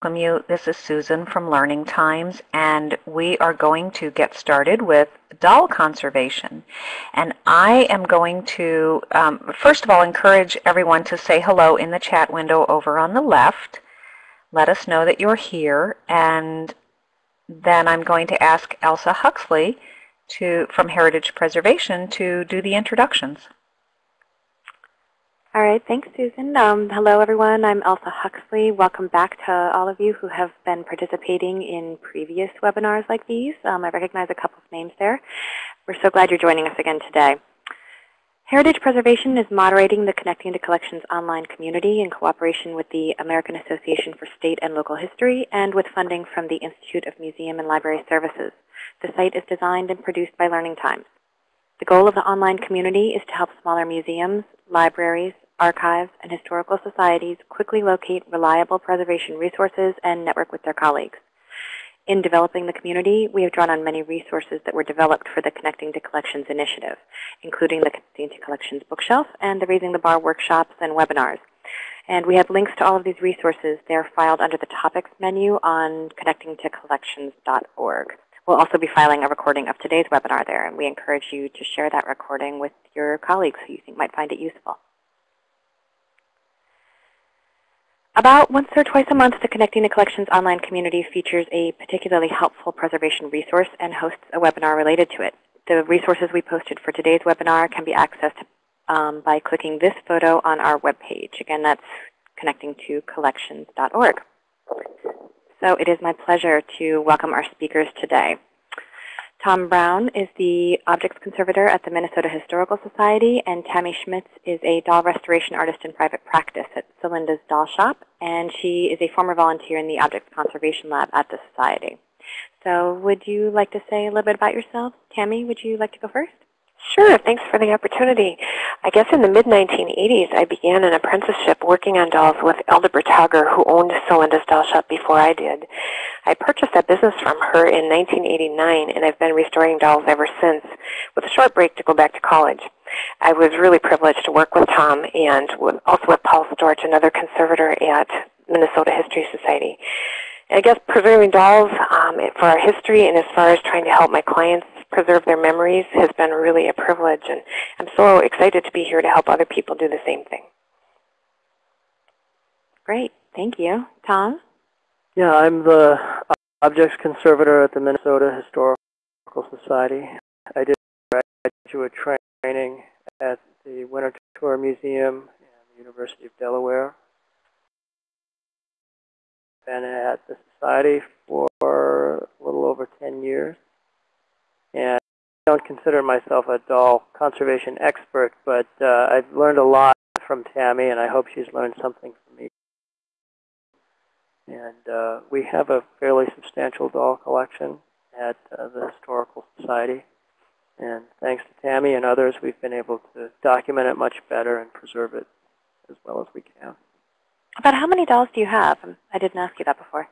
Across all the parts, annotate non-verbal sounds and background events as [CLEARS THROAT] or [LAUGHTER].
welcome you. This is Susan from Learning Times, and we are going to get started with doll conservation. And I am going to, um, first of all, encourage everyone to say hello in the chat window over on the left. Let us know that you're here, and then I'm going to ask Elsa Huxley to, from Heritage Preservation to do the introductions. All right, thanks, Susan. Um, hello, everyone. I'm Elsa Huxley. Welcome back to all of you who have been participating in previous webinars like these. Um, I recognize a couple of names there. We're so glad you're joining us again today. Heritage Preservation is moderating the Connecting to Collections online community in cooperation with the American Association for State and Local History and with funding from the Institute of Museum and Library Services. The site is designed and produced by Learning Times. The goal of the online community is to help smaller museums, libraries, archives, and historical societies quickly locate reliable preservation resources and network with their colleagues. In developing the community, we have drawn on many resources that were developed for the Connecting to Collections initiative, including the Connecting to Collections bookshelf and the Raising the Bar workshops and webinars. And we have links to all of these resources. They're filed under the Topics menu on connectingtocollections.org. We'll also be filing a recording of today's webinar there, and we encourage you to share that recording with your colleagues who you think might find it useful. About once or twice a month, the Connecting to Collections online community features a particularly helpful preservation resource and hosts a webinar related to it. The resources we posted for today's webinar can be accessed um, by clicking this photo on our webpage. Again, that's connectingtocollections.org. So it is my pleasure to welcome our speakers today. Tom Brown is the objects conservator at the Minnesota Historical Society, and Tammy Schmitz is a doll restoration artist in private practice at Celinda's Doll Shop, and she is a former volunteer in the Objects Conservation Lab at the Society. So would you like to say a little bit about yourself? Tammy, would you like to go first? Sure, thanks for the opportunity. I guess in the mid-1980s, I began an apprenticeship working on dolls with Elda Bertagger, who owned Celinda's Doll Shop before I did. I purchased that business from her in 1989, and I've been restoring dolls ever since, with a short break to go back to college. I was really privileged to work with Tom and also with Paul Storch, another conservator at Minnesota History Society. I guess preserving dolls um, for our history and as far as trying to help my clients preserve their memories has been really a privilege. And I'm so excited to be here to help other people do the same thing. Great. Thank you. Tom? Yeah, I'm the objects conservator at the Minnesota Historical Society. I did graduate training at the Winter Tour Museum and the University of Delaware. Been at the Society for a little over 10 years. And I don't consider myself a doll conservation expert, but uh, I've learned a lot from Tammy, and I hope she's learned something from me. And uh, we have a fairly substantial doll collection at uh, the Historical Society. And thanks to Tammy and others, we've been able to document it much better and preserve it as well as we can. About how many dolls do you have? I didn't ask you that before.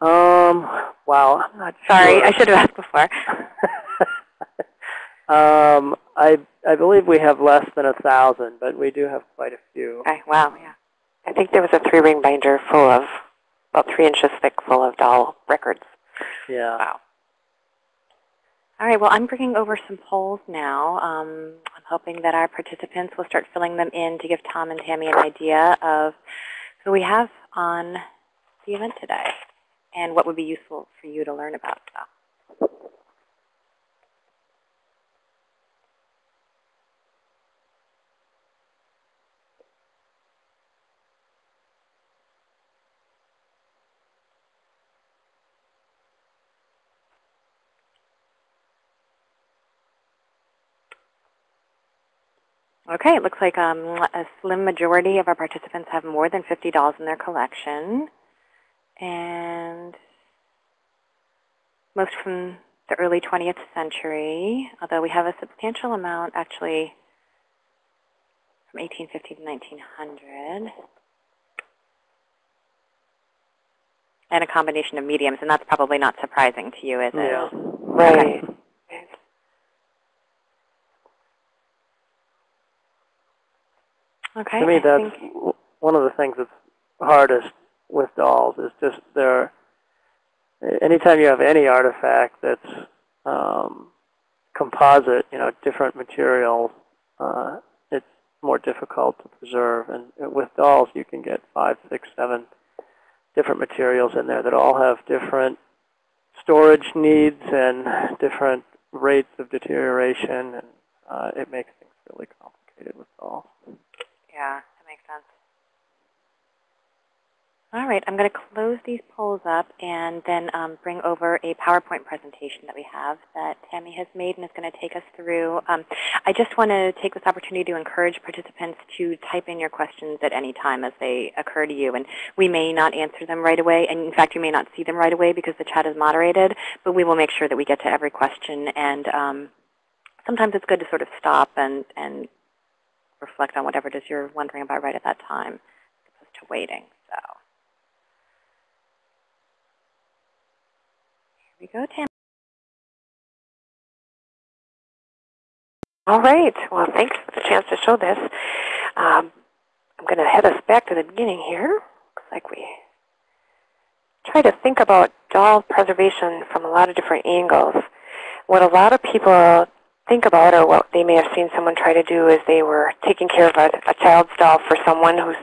Um, wow, I'm not Sorry, sure. I should have asked before. [LAUGHS] um, I I believe we have less than a thousand, but we do have quite a few. Okay, wow, yeah. I think there was a three-ring binder full of, about three inches thick, full of doll records. Yeah. Wow. All right, well, I'm bringing over some polls now. Um, I'm hoping that our participants will start filling them in to give Tom and Tammy an idea of who we have on the event today and what would be useful for you to learn about. Okay, it looks like um, a slim majority of our participants have more than 50 dolls in their collection. And most from the early 20th century, although we have a substantial amount actually from 1850 to 1900. And a combination of mediums, and that's probably not surprising to you, is it? Yeah. Right. Okay. To me, I that's think, one of the things that's hardest with dolls is just they're anytime you have any artifact that's um, composite, you know, different materials, uh, it's more difficult to preserve. And with dolls, you can get five, six, seven different materials in there that all have different storage needs and different rates of deterioration, and uh, it makes things really complicated with dolls. Yeah, that makes sense. All right, I'm going to close these polls up and then um, bring over a PowerPoint presentation that we have that Tammy has made and is going to take us through. Um, I just want to take this opportunity to encourage participants to type in your questions at any time as they occur to you. And we may not answer them right away, and in fact, you may not see them right away because the chat is moderated, but we will make sure that we get to every question. And um, sometimes it's good to sort of stop and, and reflect on whatever it is you're wondering about right at that time, as opposed to waiting. So. here we go, Tam. All right. Well, thanks for the chance to show this. Um, I'm going to head us back to the beginning here. Looks like we try to think about doll preservation from a lot of different angles. What a lot of people think about or what they may have seen someone try to do is they were taking care of a, a child's doll for someone who's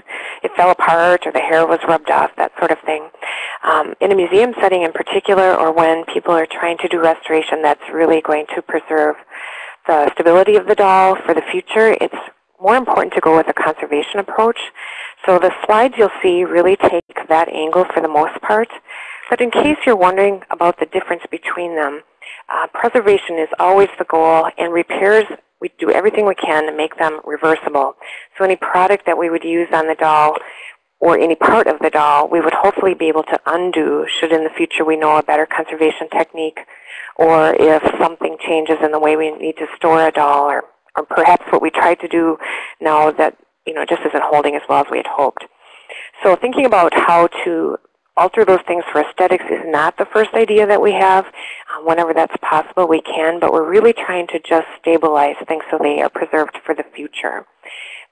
it fell apart or the hair was rubbed off, that sort of thing. Um, in a museum setting in particular or when people are trying to do restoration that's really going to preserve the stability of the doll for the future, it's more important to go with a conservation approach. So the slides you'll see really take that angle for the most part. But in case you're wondering about the difference between them, uh, preservation is always the goal, and repairs, we do everything we can to make them reversible. So any product that we would use on the doll or any part of the doll, we would hopefully be able to undo should in the future we know a better conservation technique or if something changes in the way we need to store a doll or, or perhaps what we tried to do now that you know just isn't holding as well as we had hoped. So thinking about how to alter those things for aesthetics is not the first idea that we have. Uh, whenever that's possible, we can, but we're really trying to just stabilize things so they are preserved for the future.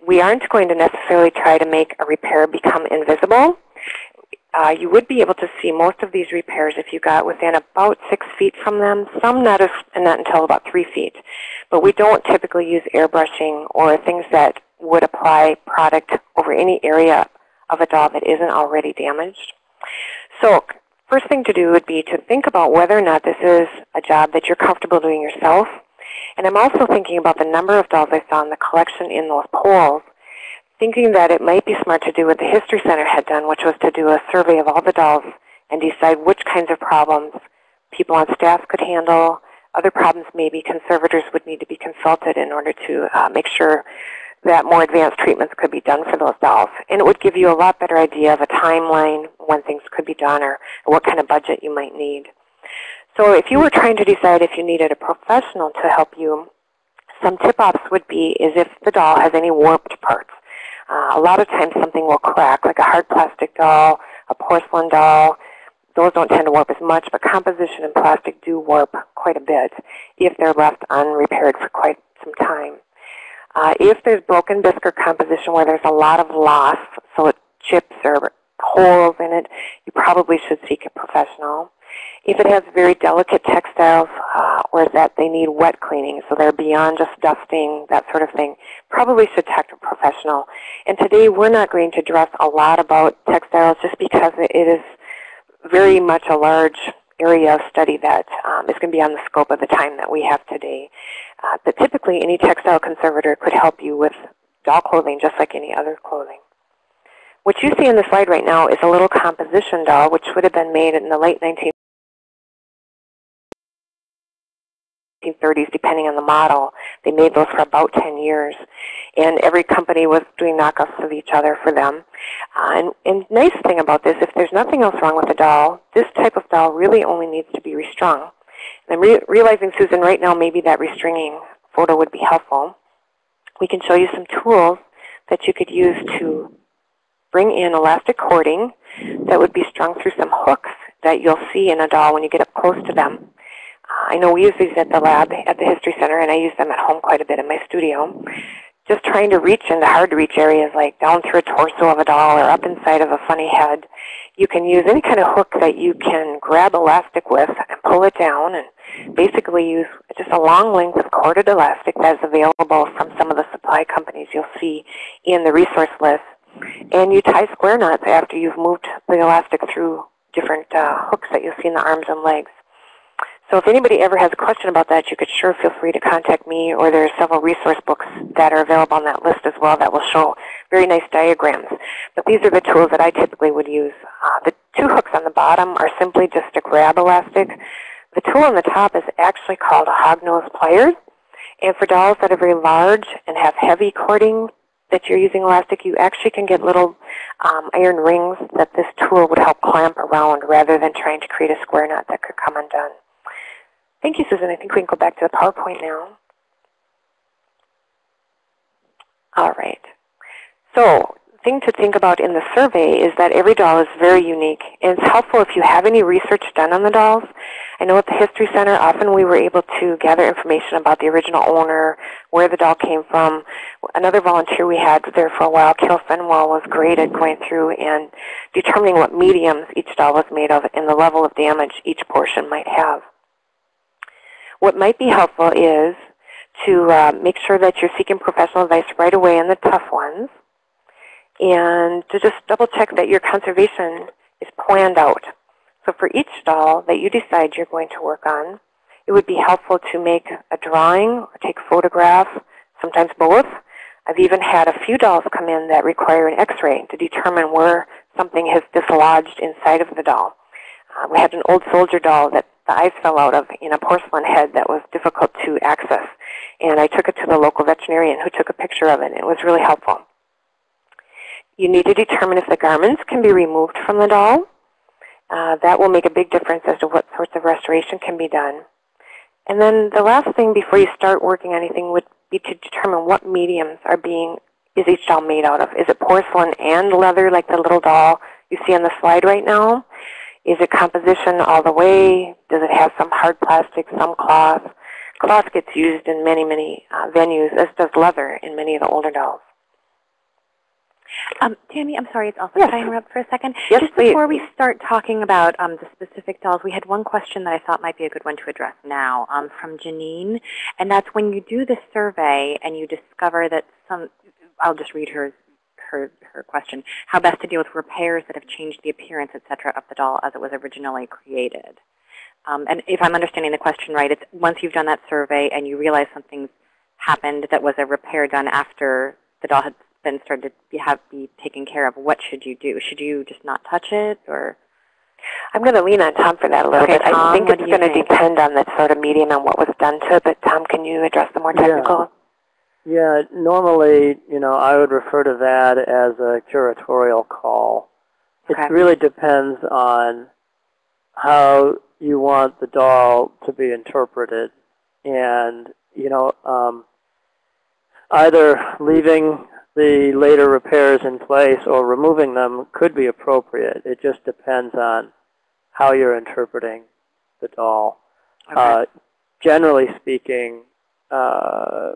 We aren't going to necessarily try to make a repair become invisible. Uh, you would be able to see most of these repairs if you got within about six feet from them, some not, as, not until about three feet. But we don't typically use airbrushing or things that would apply product over any area of a doll that isn't already damaged. So first thing to do would be to think about whether or not this is a job that you're comfortable doing yourself. And I'm also thinking about the number of dolls I saw in the collection in those polls, thinking that it might be smart to do what the History Center had done, which was to do a survey of all the dolls and decide which kinds of problems people on staff could handle, other problems maybe conservators would need to be consulted in order to uh, make sure that more advanced treatments could be done for those dolls. And it would give you a lot better idea of a timeline when things could be done or, what kind of budget you might need. So if you were trying to decide if you needed a professional to help you, some tip-offs would be is if the doll has any warped parts. Uh, a lot of times something will crack, like a hard plastic doll, a porcelain doll. Those don't tend to warp as much, but composition and plastic do warp quite a bit if they're left unrepaired for quite some time. Uh, if there's broken bisque or composition where there's a lot of loss, so it chips or holes in it, you probably should seek a professional. If it has very delicate textiles, uh, or that they need wet cleaning, so they're beyond just dusting, that sort of thing, probably should talk to a professional. And today we're not going to address a lot about textiles just because it is very much a large area of study that um, is going to be on the scope of the time that we have today. Uh, but typically, any textile conservator could help you with doll clothing just like any other clothing. What you see in the slide right now is a little composition doll, which would have been made in the late 19 1930s, depending on the model. They made those for about 10 years. And every company was doing knockoffs of each other for them. Uh, and, and nice thing about this, if there's nothing else wrong with the doll, this type of doll really only needs to be restrung. And I'm re realizing, Susan, right now maybe that restringing photo would be helpful. We can show you some tools that you could use to bring in elastic cording that would be strung through some hooks that you'll see in a doll when you get up close to them. I know we use these at the lab at the History Center, and I use them at home quite a bit in my studio just trying to reach into hard to reach areas like down through a torso of a doll or up inside of a funny head. You can use any kind of hook that you can grab elastic with and pull it down and basically use just a long length of corded elastic that is available from some of the supply companies you'll see in the resource list. And you tie square knots after you've moved the elastic through different uh, hooks that you'll see in the arms and legs. So if anybody ever has a question about that, you could sure feel free to contact me, or there are several resource books that are available on that list as well that will show very nice diagrams. But these are the tools that I typically would use. Uh, the two hooks on the bottom are simply just a grab elastic. The tool on the top is actually called a hognose pliers. And for dolls that are very large and have heavy cording that you're using elastic, you actually can get little um, iron rings that this tool would help clamp around rather than trying to create a square knot that could come undone. Thank you, Susan. I think we can go back to the PowerPoint now. All right. So thing to think about in the survey is that every doll is very unique. And it's helpful if you have any research done on the dolls. I know at the History Center, often we were able to gather information about the original owner, where the doll came from. Another volunteer we had there for a while, Carol Fenwell, was great at going through and determining what mediums each doll was made of and the level of damage each portion might have. What might be helpful is to uh, make sure that you're seeking professional advice right away on the tough ones and to just double check that your conservation is planned out. So for each doll that you decide you're going to work on, it would be helpful to make a drawing or take a photograph, sometimes both. I've even had a few dolls come in that require an x-ray to determine where something has dislodged inside of the doll. Uh, we had an old soldier doll that the eyes fell out of in a porcelain head that was difficult to access. And I took it to the local veterinarian who took a picture of it. It was really helpful. You need to determine if the garments can be removed from the doll. Uh, that will make a big difference as to what sorts of restoration can be done. And then the last thing before you start working anything would be to determine what mediums are being, is each doll made out of. Is it porcelain and leather like the little doll you see on the slide right now? Is it composition all the way? Does it have some hard plastic, some cloth? Cloth gets used in many, many uh, venues, as does leather in many of the older dolls. Um, Tammy, I'm sorry, it's also Yes. Can I interrupt for a second? Yes, Just please. before we start talking about um, the specific dolls, we had one question that I thought might be a good one to address now um, from Janine. And that's when you do the survey and you discover that some, I'll just read her, her, her question, how best to deal with repairs that have changed the appearance, et cetera, of the doll as it was originally created. Um, and if I'm understanding the question right, it's once you've done that survey and you realize something's happened that was a repair done after the doll had been started to be, have, be taken care of, what should you do? Should you just not touch it? or? I'm going to lean on Tom for that a little Okay, bit. I think it's going to depend on the sort of medium and what was done to it. But Tom, can you address the more technical? Yeah, normally, you know, I would refer to that as a curatorial call. Okay. It really depends on how you want the doll to be interpreted. And, you know, um, either leaving the later repairs in place or removing them could be appropriate. It just depends on how you're interpreting the doll. Uh, generally speaking, uh,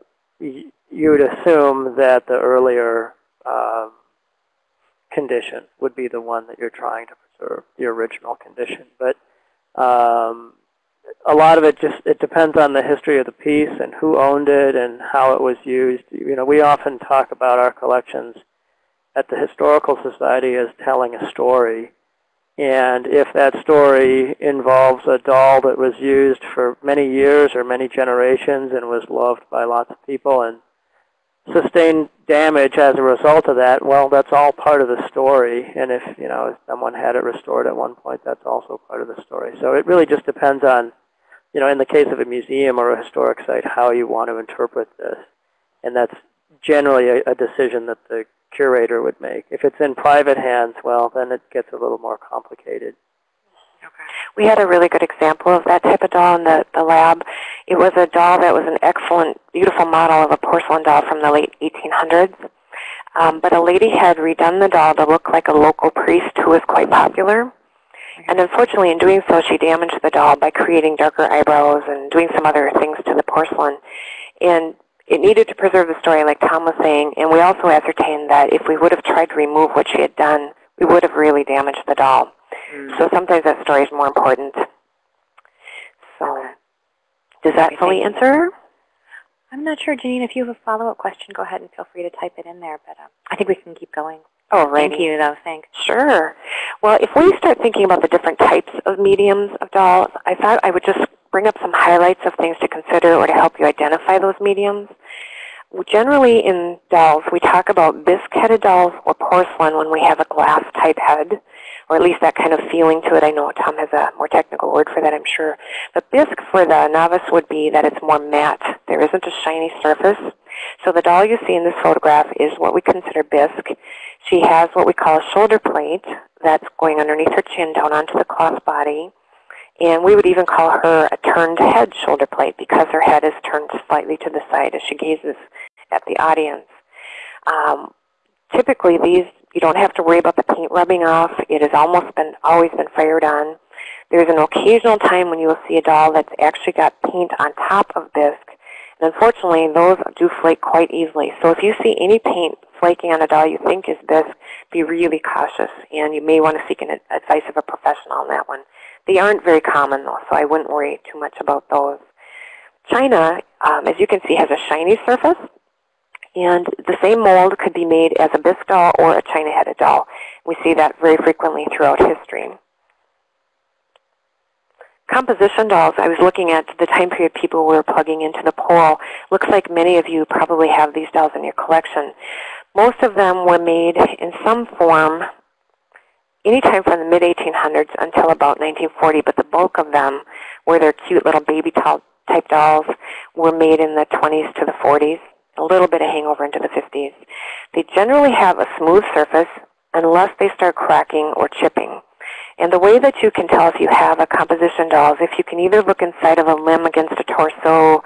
y- you would assume that the earlier um, condition would be the one that you're trying to preserve, the original condition. But um, a lot of it just it depends on the history of the piece and who owned it and how it was used. You know, we often talk about our collections at the Historical Society as telling a story. And if that story involves a doll that was used for many years or many generations and was loved by lots of people and sustained damage as a result of that, well, that's all part of the story. And if, you know, if someone had it restored at one point, that's also part of the story. So it really just depends on, you know, in the case of a museum or a historic site, how you want to interpret this. And that's generally a, a decision that the curator would make. If it's in private hands, well, then it gets a little more complicated. We had a really good example of that type of doll in the, the lab. It was a doll that was an excellent, beautiful model of a porcelain doll from the late 1800s. Um, but a lady had redone the doll to look like a local priest who was quite popular. And unfortunately, in doing so, she damaged the doll by creating darker eyebrows and doing some other things to the porcelain. And it needed to preserve the story, like Tom was saying, and we also ascertained that if we would have tried to remove what she had done, we would have really damaged the doll. Mm. So sometimes that story is more important. So, does that fully answer? I'm not sure, Janine, if you have a follow-up question, go ahead and feel free to type it in there. But um, I think we can keep going. Oh, right. Thank you, though. Thanks. Sure. Well, if we start thinking about the different types of mediums of dolls, I thought I would just bring up some highlights of things to consider or to help you identify those mediums. Generally in dolls, we talk about bisque-headed dolls or porcelain when we have a glass-type head, or at least that kind of feeling to it. I know Tom has a more technical word for that, I'm sure. But bisque for the novice would be that it's more matte. There isn't a shiny surface. So the doll you see in this photograph is what we consider bisque. She has what we call a shoulder plate that's going underneath her chin down onto the cloth body. And we would even call her a turned head shoulder plate because her head is turned slightly to the side as she gazes at the audience. Um, typically, these you don't have to worry about the paint rubbing off. It has almost been always been fired on. There's an occasional time when you will see a doll that's actually got paint on top of bisque. And unfortunately, those do flake quite easily. So if you see any paint flaking on a doll you think is bisque, be really cautious. And you may want to seek an advice of a professional on that one. They aren't very common, though, so I wouldn't worry too much about those. China, um, as you can see, has a shiny surface. And the same mold could be made as a bisque doll or a China-headed doll. We see that very frequently throughout history. Composition dolls, I was looking at the time period people were plugging into the poll. Looks like many of you probably have these dolls in your collection. Most of them were made in some form anytime from the mid-1800s until about 1940, but the bulk of them were their cute little baby doll type dolls were made in the 20s to the 40s, a little bit of hangover into the 50s. They generally have a smooth surface unless they start cracking or chipping. And the way that you can tell if you have a composition doll is if you can either look inside of a limb against a torso,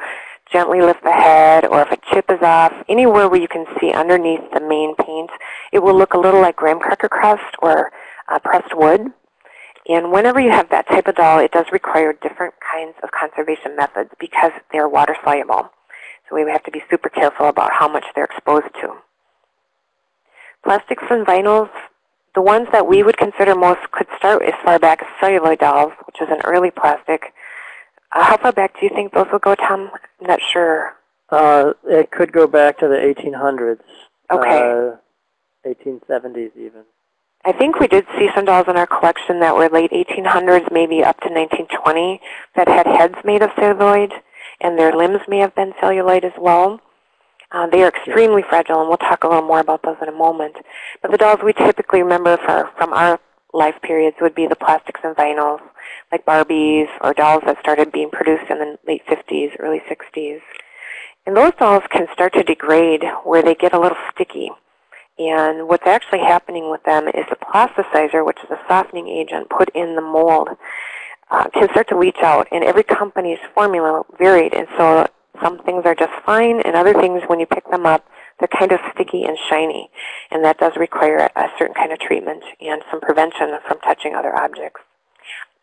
gently lift the head, or if a chip is off, anywhere where you can see underneath the main paint, it will look a little like graham cracker crust or uh, pressed wood. And whenever you have that type of doll, it does require different kinds of conservation methods because they're water soluble. So we have to be super careful about how much they're exposed to. Plastics and vinyls, the ones that we would consider most could start as far back as celluloid dolls, which is an early plastic. Uh, how far back do you think those will go, Tom? I'm not sure. Uh, it could go back to the 1800s. Okay. Uh, 1870s even. I think we did see some dolls in our collection that were late 1800s, maybe up to 1920, that had heads made of celluloid, and their limbs may have been celluloid as well. Uh, they are extremely fragile, and we'll talk a little more about those in a moment. But the dolls we typically remember for, from our life periods would be the plastics and vinyls, like Barbies or dolls that started being produced in the late 50s, early 60s. And those dolls can start to degrade where they get a little sticky. And what's actually happening with them is the plasticizer, which is a softening agent put in the mold, uh, can start to leach out. And every company's formula varied. And so some things are just fine, and other things, when you pick them up, they're kind of sticky and shiny. And that does require a, certain kind of treatment and some prevention from touching other objects.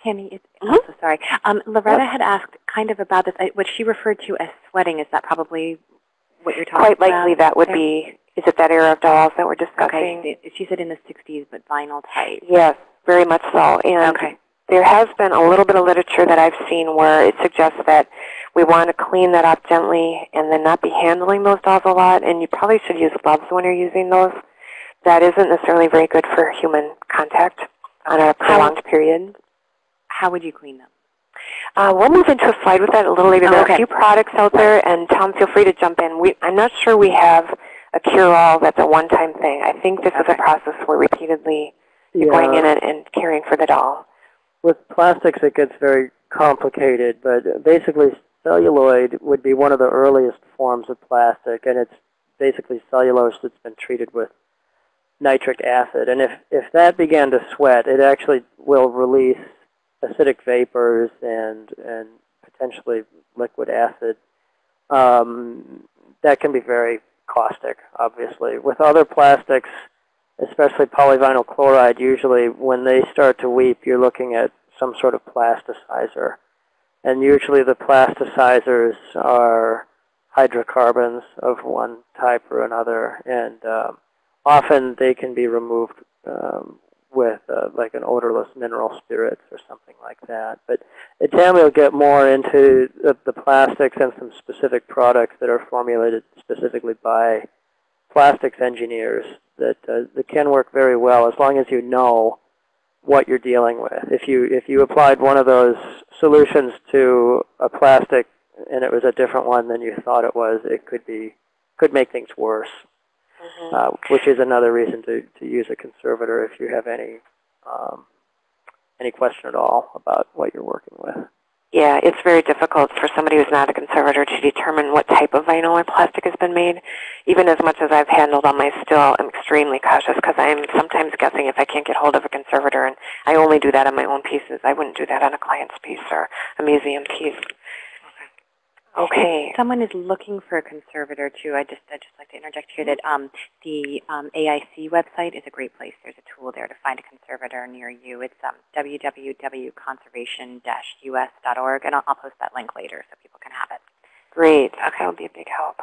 Tammy, it's. I'm so sorry. Um, Loretta had asked kind of about this, uh, what she referred to as sweating. Is that probably what you're talking Quite about? Quite likely that would there? be, is it that era of dolls that we're discussing? Okay, she said in the 60s, but vinyl type. Yes, very much so. And Okay. There has been a little bit of literature that I've seen where it suggests that we want to clean that up gently and then not be handling those dolls a lot. And you probably should use gloves when you're using those. That isn't necessarily very good for human contact on a prolonged period. How would you clean them? Uh, we'll move into a slide with that a little later. There are Okay. a few products out there, and Tom, feel free to jump in. We, I'm not sure we have a cure-all that's a one-time thing. I think this is a process where repeatedly you're going in and, and caring for the doll. With plastics, it gets very complicated, but basically celluloid would be one of the earliest forms of plastic, and it's basically cellulose that's been treated with nitric acid. And if, if that began to sweat, it actually will release acidic vapors and, and potentially liquid acid. Um, that can be very caustic, obviously. With other plastics, especially polyvinyl chloride, usually when they start to weep, you're looking at some sort of plasticizer. And usually the plasticizers are hydrocarbons of one type or another, and um, often they can be removed um, with uh, like an odorless mineral spirits or something like that. But at TAM we'll get more into the, the plastics and some specific products that are formulated specifically by plastics engineers that, uh, that can work very well as long as you know what you're dealing with. If you, if you applied one of those solutions to a plastic and it was a different one than you thought it was, it could be could make things worse. Mhm. Uh, which is another reason to, to use a conservator if you have any um, any question at all about what you're working with. Yeah, it's very difficult for somebody who's not a conservator to determine what type of vinyl or plastic has been made. Even as much as I've handled on my still, I'm extremely cautious because I'm sometimes guessing if I can't get hold of a conservator, and I only do that on my own pieces. I wouldn't do that on a client's piece or a museum piece. Okay. Someone is looking for a conservator too, I just I'd just like to interject here that um, the um, AIC website is a great place. There's a tool there to find a conservator near you. It's um, www.conservation-us.org, and I'll, I'll post that link later so people can have it. Great. Okay, that would be a big help.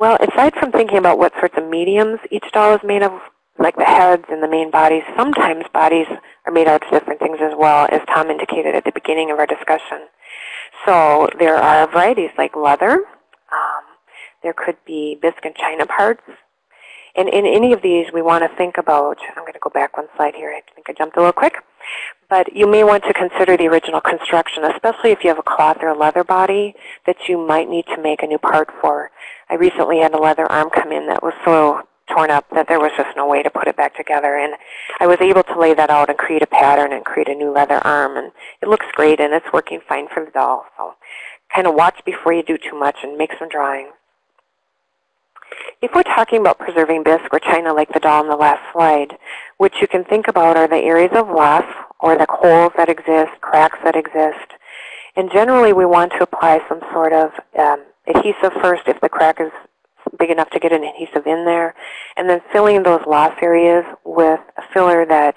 Well, aside from thinking about what sorts of mediums each doll is made of, like the heads and the main bodies, sometimes bodies are made out of different things as well, as Tom indicated at the beginning of our discussion. So there are varieties like leather. Um, there could be bisque and china parts. And in any of these, we want to think about, I'm going to go back one slide here. I think I jumped a little quick. But you may want to consider the original construction, especially if you have a cloth or a leather body that you might need to make a new part for. I recently had a leather arm come in that was so torn up that there was just no way to put it back together. And I was able to lay that out and create a pattern and create a new leather arm. And it looks great, and it's working fine for the doll. So kind of watch before you do too much and make some drawings. If we're talking about preserving bisque or china like the doll in the last slide, what you can think about are the areas of loss or the holes that exist, cracks that exist. And generally we want to apply some sort of um, adhesive first if the crack is big enough to get an adhesive in there, and then filling those loss areas with a filler that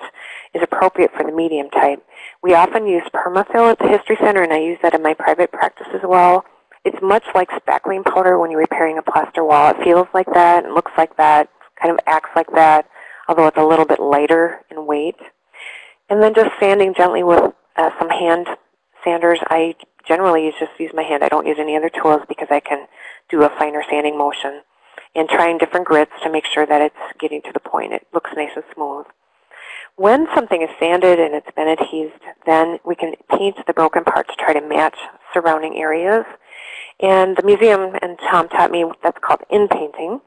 is appropriate for the medium type. We often use permafill at the History Center, and I use that in my private practice as well. It's much like spackling powder when you're repairing a plaster wall. It feels like that and looks like that, kind of acts like that, although it's a little bit lighter in weight. And then just sanding gently with uh, some hand sanders. I generally just use my hand. I don't use any other tools because I can do a finer sanding motion. And trying different grits to make sure that it's getting to the point. It looks nice and smooth. When something is sanded and it's been adhesed, then we can paint the broken part to try to match surrounding areas. And the museum and Tom taught me that's called in-painting.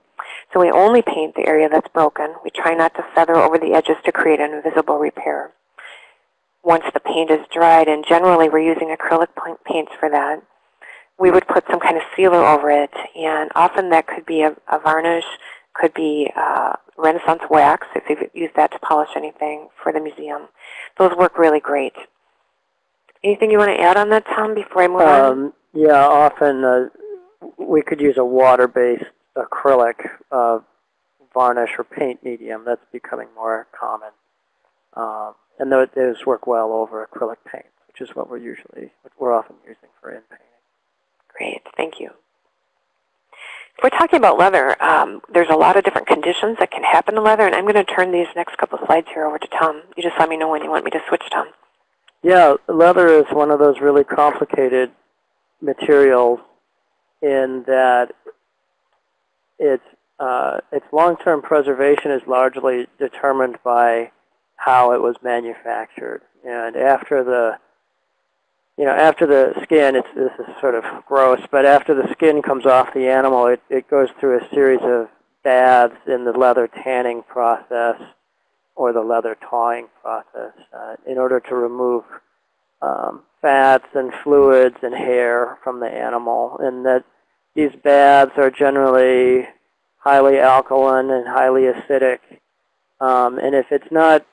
So we only paint the area that's broken. We try not to feather over the edges to create an invisible repair. Once the paint is dried, and generally we're using acrylic paints for that, we would put some kind of sealer over it. And often that could be a, a varnish, could be uh, Renaissance wax, if you've used that to polish anything for the museum. Those work really great. Anything you want to add on that, Tom, before I move on? Um, yeah, often uh, we could use a water-based acrylic uh, varnish or paint medium. That's becoming more common. Um, and those, work well over acrylic paint, which is what we're usually, what we're often using for in-painting. Great, thank you. If we're talking about leather, um, there's a lot of different conditions that can happen to leather, and I'm going to turn these next couple of slides here over to Tom. You just let me know when you want me to switch, Tom. Yeah, leather is one of those really complicated materials in that its uh, its long-term preservation is largely determined by how it was manufactured. And after the you know, after the skin, it's, this is sort of gross, but after the skin comes off the animal, it, it goes through a series of baths in the leather tanning process or the leather tawing process uh, in order to remove um, fats and fluids and hair from the animal. And that these baths are generally highly alkaline and highly acidic. Um, and if it's not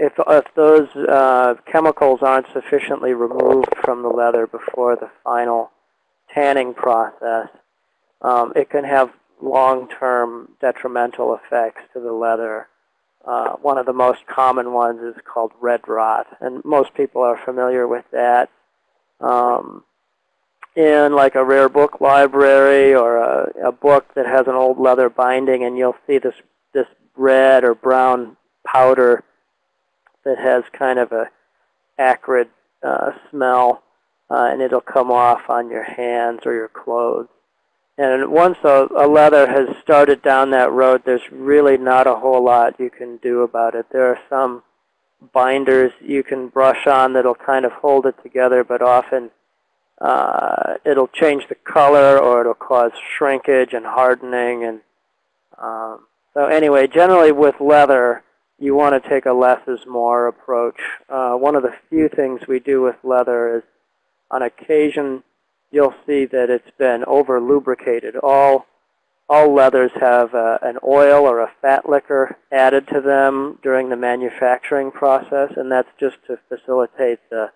if, if those uh, chemicals aren't sufficiently removed from the leather before the final tanning process, um, it can have long-term detrimental effects to the leather. Uh, one of the most common ones is called red rot, and most people are familiar with that. Um, in like a rare book library or a, a book that has an old leather binding, and you'll see this this red or brown powder that has kind of a acrid uh, smell, uh, and it'll come off on your hands or your clothes. And once a, a leather has started down that road, there's really not a whole lot you can do about it. There are some binders you can brush on that'll kind of hold it together, but often uh, it'll change the color or it'll cause shrinkage and hardening. And um, so anyway, generally with leather, you want to take a less is more approach. Uh, one of the few things we do with leather is on occasion you'll see that it's been over lubricated. All all leathers have uh, an oil or a fat liquor added to them during the manufacturing process, and that's just to facilitate the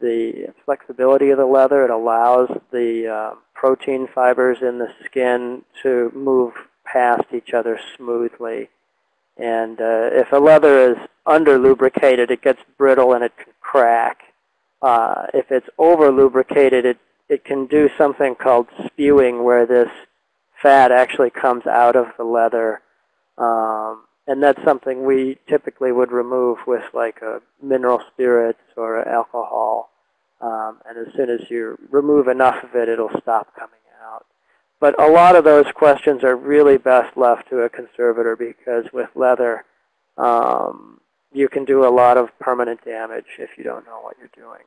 the flexibility of the leather. It allows the uh, protein fibers in the skin to move past each other smoothly. And uh, if a leather is under lubricated, it gets brittle and it can crack. Uh, if it's over lubricated, it, it can do something called spewing where this fat actually comes out of the leather. Um, and that's something we typically would remove with like a mineral spirits or alcohol. Um, and as soon as you remove enough of it, it'll stop coming. But a lot of those questions are really best left to a conservator because with leather, um, you can do a lot of permanent damage if you don't know what you're doing.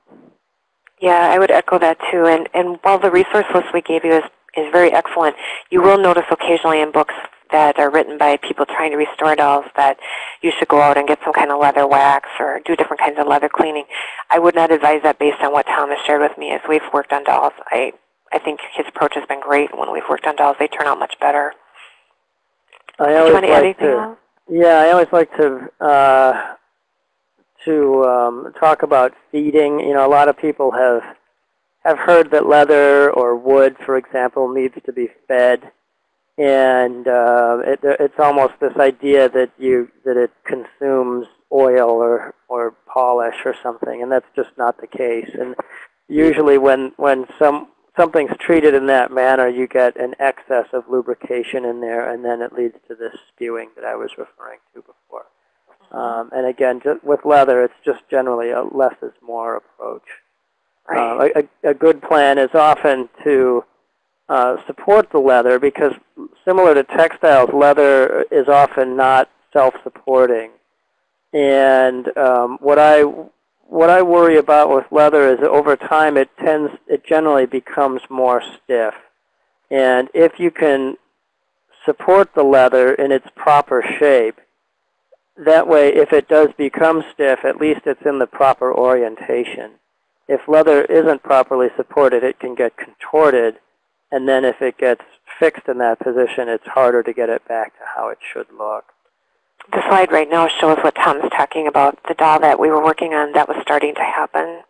Yeah, I would echo that too. And, and while the resource list we gave you is, is very excellent, you will notice occasionally in books that are written by people trying to restore dolls that you should go out and get some kind of leather wax or do different kinds of leather cleaning. I would not advise that based on what Tom has shared with me as we've worked on dolls. I, I think his approach has been great. When we've worked on dolls, they turn out much better. I Do you always want to add like anything to? Yeah, I always like to uh, to um, talk about feeding. You know, a lot of people have have heard that leather or wood, for example, needs to be fed, and uh, it, it's almost this idea that you that it consumes oil or or polish or something, and that's just not the case. And usually, when when some something's treated in that manner, you get an excess of lubrication in there, and then it leads to this spewing that I was referring to before. Um, and again, just with leather, it's just generally a less is more approach. Right. Uh, a, a good plan is often to uh, support the leather because similar to textiles, leather is often not self-supporting. And um, what I what I worry about with leather is that over time it tends it generally becomes more stiff. And if you can support the leather in its proper shape, that way if it does become stiff, at least it's in the proper orientation. If leather isn't properly supported, it can get contorted. And then if it gets fixed in that position, it's harder to get it back to how it should look. The slide right now shows what Tom is talking about, the doll that we were working on that was starting to happen.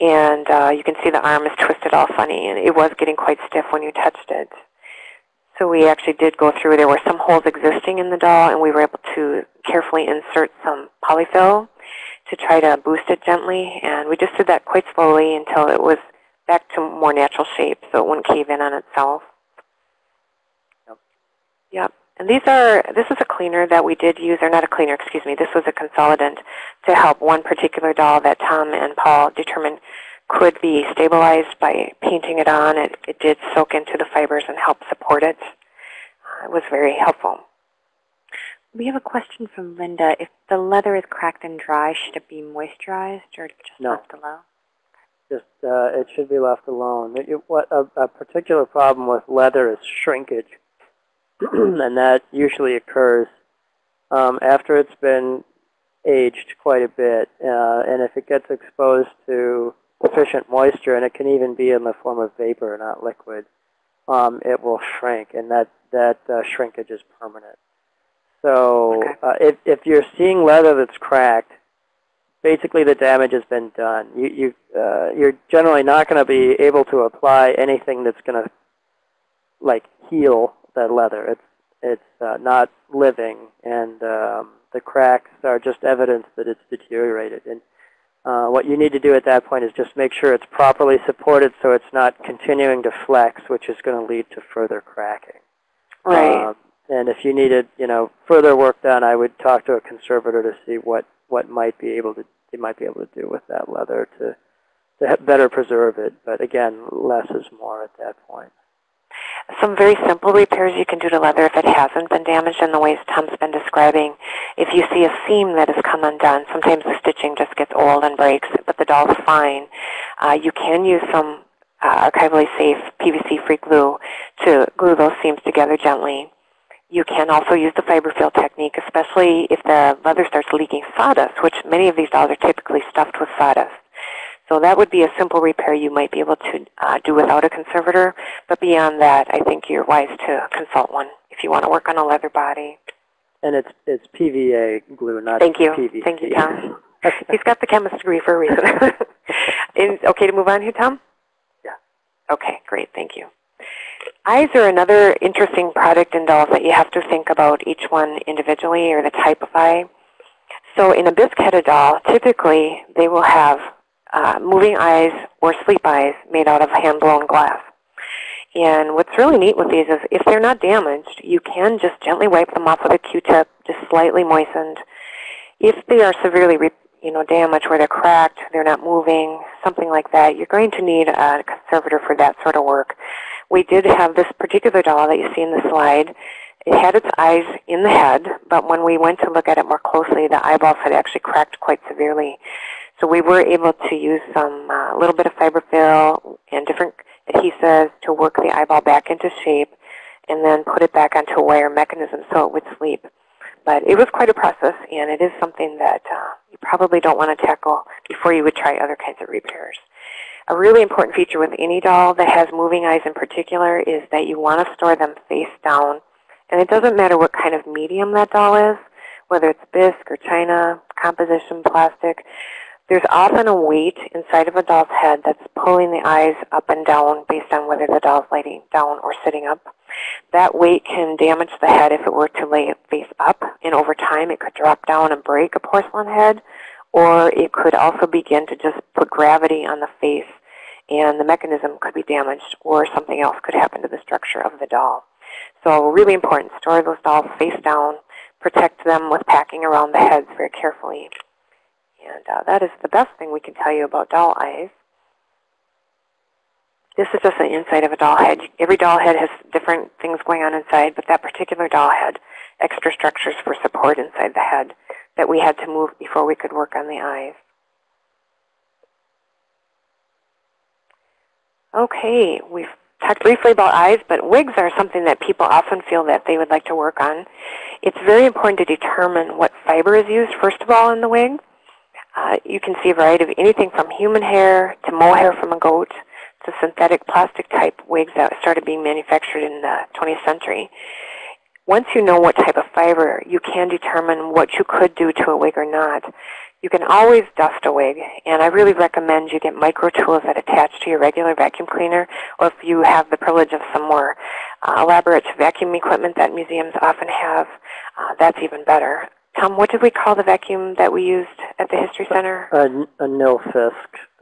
And uh, you can see the arm is twisted all funny, and it was getting quite stiff when you touched it. So we actually did go through. There were some holes existing in the doll, and we were able to carefully insert some polyfill to try to boost it gently. And we just did that quite slowly until it was back to more natural shape so it wouldn't cave in on itself. Yep. Yep. And these are, this is a cleaner that we did use, or not a cleaner, excuse me, this was a consolidant to help one particular doll that Tom and Paul determined could be stabilized by painting it on. It, it did soak into the fibers and help support it. Uh, it was very helpful. We have a question from Linda. If the leather is cracked and dry, should it be moisturized or just No. left alone? Just uh, it should be left alone. It, it- what a, a particular problem with leather is shrinkage, [CLEARS THROAT] and that usually occurs um, after it's been aged quite a bit. Uh, and if it gets exposed to sufficient moisture, and it can even be in the form of vapor, not liquid, um, it will shrink, and that that uh, shrinkage is permanent. So Okay. uh, if if you're seeing leather that's cracked, basically the damage has been done. You, you, uh, you're generally not going to be able to apply anything that's going to like heal that leather. It's it's uh, not living, and um, the cracks are just evidence that it's deteriorated. And Uh, what you need to do at that point is just make sure it's properly supported so it's not continuing to flex, which is going to lead to further cracking. Right. Um, and if you needed, you know, further work done, I would talk to a conservator to see what, what might be able to they might be able to do with that leather to to better preserve it. But again, less is more at that point. Some very simple repairs you can do to leather if it hasn't been damaged in the ways Tom's been describing. If you see a seam that has come undone, sometimes the stitching just gets old and breaks, but the doll's fine. Uh, you can use some uh, archivally safe PVC-free glue to glue those seams together gently. You can also use the fiber fill technique, especially if the leather starts leaking sawdust, which many of these dolls are typically stuffed with sawdust. So that would be a simple repair you might be able to uh, do without a conservator. But beyond that, I think you're wise to consult one if you want to work on a leather body. And it's it's PVA glue, not Thank you. PVC. Thank you, Tom. [LAUGHS] He's got the chemist degree for a reason. [LAUGHS] Is okay to move on here, Tom? Yeah. Okay, great. Thank you. Eyes are another interesting product in dolls that you have to think about each one individually or the type of eye. So in a bisque-headed doll, typically they will have uh, moving eyes or sleep eyes made out of hand-blown glass. And what's really neat with these is if they're not damaged, you can just gently wipe them off with a Q-tip, just slightly moistened. If they are severely re- you know, damaged where they're cracked, they're not moving, something like that, you're going to need a conservator for that sort of work. We did have this particular doll that you see in the slide. It had its eyes in the head, but when we went to look at it more closely, the eyeballs had actually cracked quite severely. So we were able to use some uh, little bit of fiberfill and different adhesives to work the eyeball back into shape and then put it back onto a wire mechanism so it would sleep. But it was quite a process, and it is something that uh, you probably don't want to tackle before you would try other kinds of repairs. A really important feature with any doll that has moving eyes in particular is that you want to store them face down. And it doesn't matter what kind of medium that doll is, whether it's bisque or china, composition, plastic. There's often a weight inside of a doll's head that's pulling the eyes up and down based on whether the doll's laying down or sitting up. That weight can damage the head if it were to lay face up, and over time it could drop down and break a porcelain head, or it could also begin to just put gravity on the face, and the mechanism could be damaged, or something else could happen to the structure of the doll. So really important, store those dolls face down, protect them with packing around the heads very carefully. And uh, that is the best thing we can tell you about doll eyes. This is just the inside of a doll head. Every doll head has different things going on inside, but that particular doll had extra structures for support inside the head that we had to move before we could work on the eyes. Okay, we've talked briefly about eyes, but wigs are something that people often feel that they would like to work on. It's very important to determine what fiber is used, first of all, in the wig. Uh, you can see a variety of anything from human hair to mohair from a goat to synthetic plastic type wigs that started being manufactured in the 20th century. Once you know what type of fiber, you can determine what you could do to a wig or not. You can always dust a wig, and I really recommend you get micro tools that attach to your regular vacuum cleaner, or if you have the privilege of some more uh, elaborate vacuum equipment that museums often have, uh, that's even better. Tom, what did we call the vacuum that we used at the History Center? A, a Nilfisk,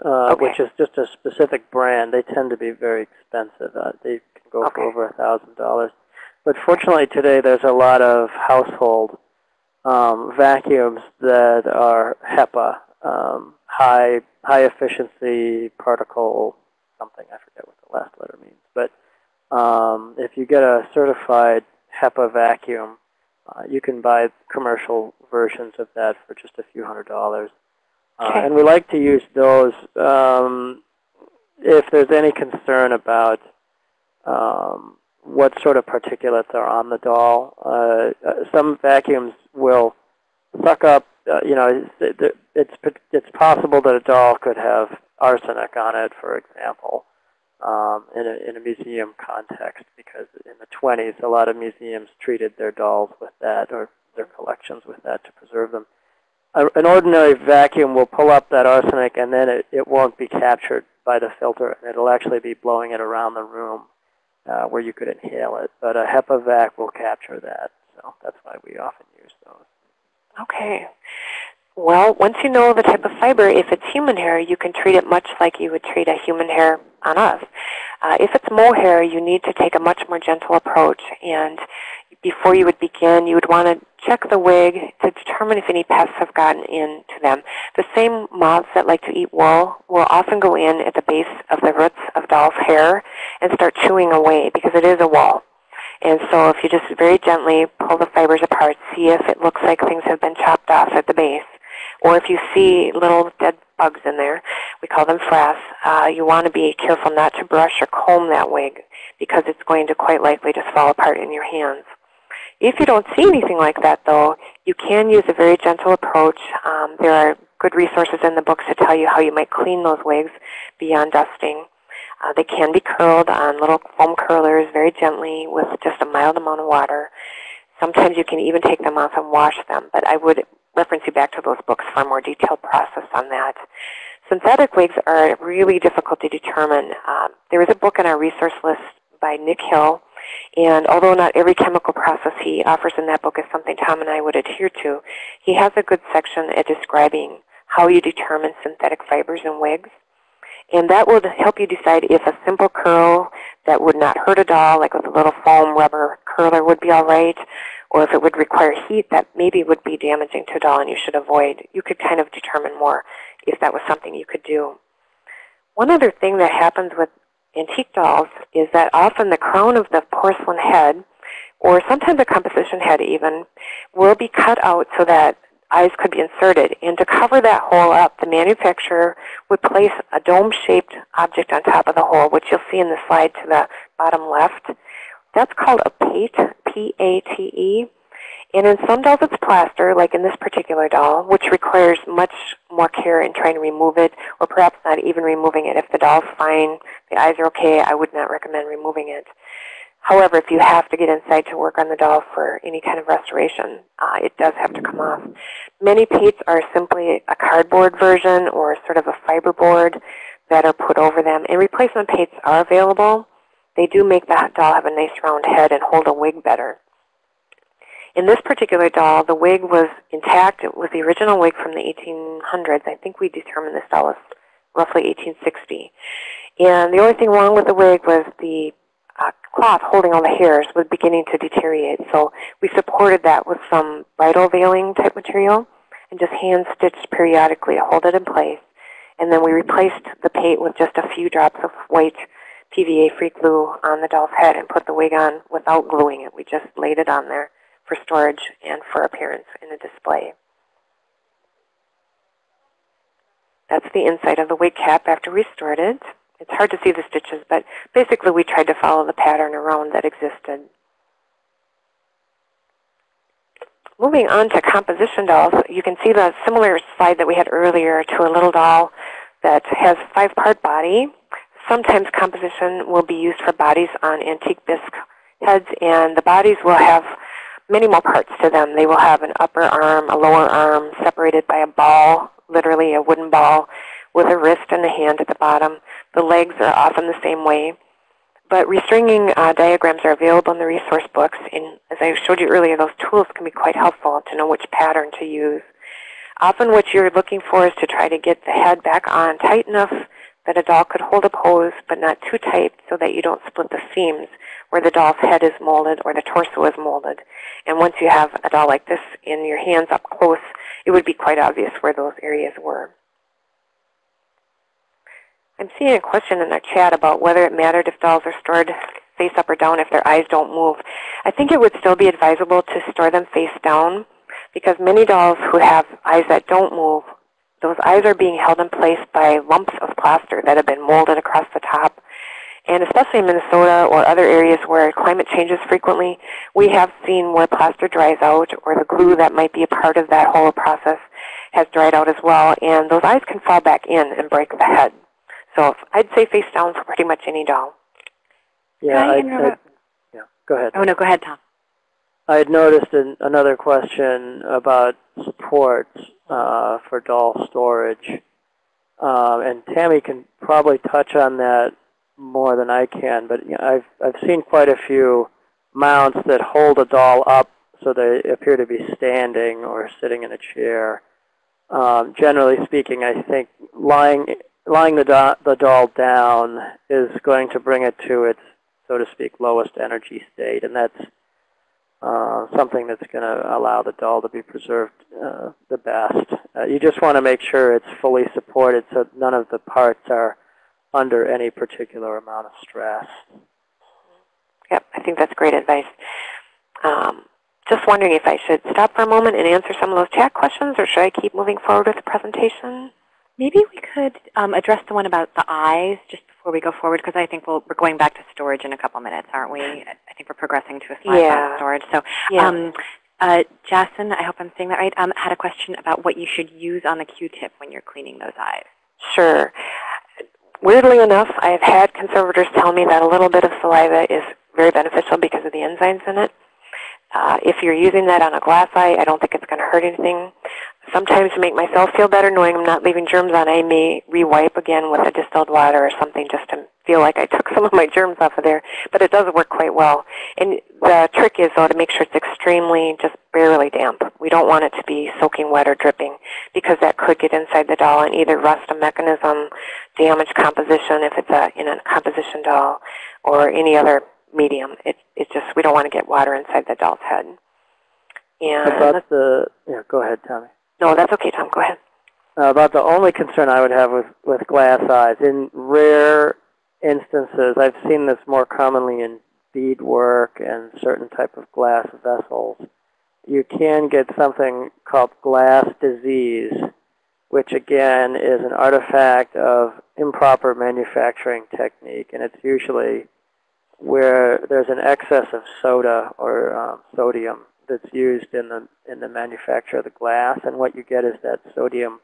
uh, Okay. which is just a specific brand. They tend to be very expensive. Uh, they can go Okay. for over a thousand dollars. But fortunately today there's a lot of household um, vacuums that are HEPA, um, high high efficiency particle something. I forget what the last letter means. But um, if you get a certified HEPA vacuum, uh, you can buy commercial versions of that for just a few hundred dollars. Uh, Okay. and we like to use those um, if there's any concern about um, what sort of particulates are on the doll. Uh, uh, some vacuums will suck up, uh, you know, it's, it's, it's possible that a doll could have arsenic on it, for example, um, in, a, in a museum context, because in the 20s, a lot of museums treated their dolls with that, or their collections with that to preserve them. A, an ordinary vacuum will pull up that arsenic, and then it, it won't be captured by the filter, and it'll actually be blowing it around the room uh, where you could inhale it. But a HEPA vac will capture that, so that's why we often use those. Okay. Well, once you know the type of fiber, if it's human hair, you can treat it much like you would treat a human hair on us. Uh, if it's mohair, you need to take a much more gentle approach. And before you would begin, you would want to check the wig to determine if any pests have gotten into them. The same moths that like to eat wool will often go in at the base of the roots of doll's hair and start chewing away because it is a wool. And so if you just very gently pull the fibers apart, see if it looks like things have been chopped off at the base. Or if you see little dead bugs in there, we call them frass, uh, you want to be careful not to brush or comb that wig because it's going to quite likely just fall apart in your hands. If you don't see anything like that, though, you can use a very gentle approach. Um, there are good resources in the books to tell you how you might clean those wigs beyond dusting. Uh, they can be curled on little foam curlers very gently with just a mild amount of water. Sometimes you can even take them off and wash them, but I would reference you back to those books for a more detailed process on that. Synthetic wigs are really difficult to determine. Um, there is a book on our resource list by Nick Hill, and although not every chemical process he offers in that book is something Tom and I would adhere to, he has a good section at describing how you determine synthetic fibers in wigs. And that will help you decide if a simple curl that would not hurt a doll, like with a little foam rubber curler, would be all right, or if it would require heat that maybe would be damaging to a doll and you should avoid. You could kind of determine more if that was something you could do. One other thing that happens with antique dolls is that often the crown of the porcelain head, or sometimes a composition head even, will be cut out so that eyes could be inserted. And to cover that hole up, the manufacturer would place a dome-shaped object on top of the hole, which you'll see in the slide to the bottom left. That's called a pate, P-A-T-E. And in some dolls it's plaster, like in this particular doll, which requires much more care in trying to remove it, or perhaps not even removing it. If the doll's fine, the eyes are okay, I would not recommend removing it. However, if you have to get inside to work on the doll for any kind of restoration, uh, it does have to come off. Many pates are simply a cardboard version or sort of a fiberboard that are put over them. And replacement pates are available. They do make the doll have a nice round head and hold a wig better. In this particular doll, the wig was intact. It was the original wig from the 1800s. I think we determined this doll was roughly 1860. And the only thing wrong with the wig was the uh, cloth holding all the hairs was beginning to deteriorate. So we supported that with some bridal veiling type material and just hand stitched periodically to hold it in place. And then we replaced the pate with just a few drops of white PVA free glue on the doll's head and put the wig on without gluing it. We just laid it on there for storage and for appearance in a display. That's the inside of the wig cap after we stored it. It's hard to see the stitches, but basically we tried to follow the pattern around that existed. Moving on to composition dolls, you can see the similar slide that we had earlier to a little doll that has five-part body. Sometimes composition will be used for bodies on antique bisque heads, and the bodies will have many more parts to them. They will have an upper arm, a lower arm, separated by a ball, literally a wooden ball, with a wrist and a hand at the bottom. The legs are often the same way. But restringing uh, diagrams are available in the resource books. And as I showed you earlier, those tools can be quite helpful to know which pattern to use. Often what you're looking for is to try to get the head back on tight enough that a doll could hold a pose, but not too tight so that you don't split the seams where the doll's head is molded or the torso is molded. And once you have a doll like this in your hands up close, it would be quite obvious where those areas were. I'm seeing a question in the chat about whether it mattered if dolls are stored face up or down if their eyes don't move. I think it would still be advisable to store them face down because many dolls who have eyes that don't move, those eyes are being held in place by lumps of plaster that have been molded across the top. And especially in Minnesota or other areas where climate changes frequently, we have seen where plaster dries out or the glue that might be a part of that whole process has dried out as well. And those eyes can fall back in and break the head. So I'd say face down for pretty much any doll. Yeah, I I, yeah, go ahead. Oh, no, go ahead, Tom. I had noticed an, another question about supports uh, for doll storage. Um, and Tammy can probably touch on that more than I can, but you know, I've, I've seen quite a few mounts that hold a doll up so they appear to be standing or sitting in a chair. um, generally speaking, I think lying lying the, do the doll down is going to bring it to its, so to speak, lowest energy state, and that's uh, something that's going to allow the doll to be preserved uh, the best. Uh, you just want to make sure it's fully supported so none of the parts are under any particular amount of stress. Yep, I think that's great advice. Um, just wondering if I should stop for a moment and answer some of those chat questions, or should I keep moving forward with the presentation? Maybe we could um, address the one about the eyes just before we go forward, because I think we'll, we're going back to storage in a couple minutes, aren't we? I think we're progressing to a slide Yeah. about storage. So, Yeah. um, uh, Jason, I hope I'm saying that right, um, had a question about what you should use on the Q-tip when you're cleaning those eyes. Sure. Weirdly enough, I have had conservators tell me that a little bit of saliva is very beneficial because of the enzymes in it. Uh, if you're using that on a glass eye, I don't think it's going to hurt anything. Sometimes to make myself feel better, knowing I'm not leaving germs on, I may re-wipe again with a distilled water or something just to feel like I took [LAUGHS] some of my germs off of there. But it does work quite well. And the trick is, though, to make sure it's extremely, just barely damp. We don't want it to be soaking wet or dripping because that could get inside the doll and either rust a mechanism, damage composition if it's a, in a composition doll, or any other medium. It, it's just, we don't want to get water inside the doll's head. And About the, yeah, go ahead, Tommy. No, that's okay, Tom. Go ahead. Uh, about the only concern I would have with, with glass eyes, in rare instances, I've seen this more commonly in beadwork and certain type of glass vessels. You can get something called glass disease, which again is an artifact of improper manufacturing technique, and it's usually where there's an excess of soda or um, sodium that's used in the in the manufacture of the glass, and what you get is that sodium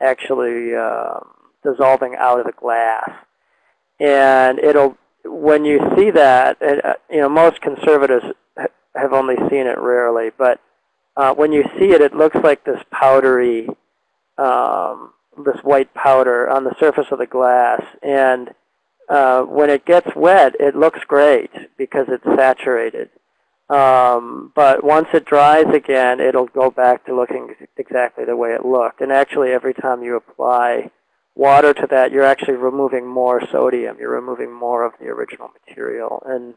actually um, dissolving out of the glass. And it'll, when you see that, it, uh, you know, most conservatives ha have only seen it rarely, but uh, when you see it, it looks like this powdery, um, this white powder on the surface of the glass. And uh, when it gets wet, it looks great because it's saturated. Um, but once it dries again, it'll go back to looking exactly the way it looked. And actually, every time you apply water to that, you're actually removing more sodium. You're removing more of the original material. And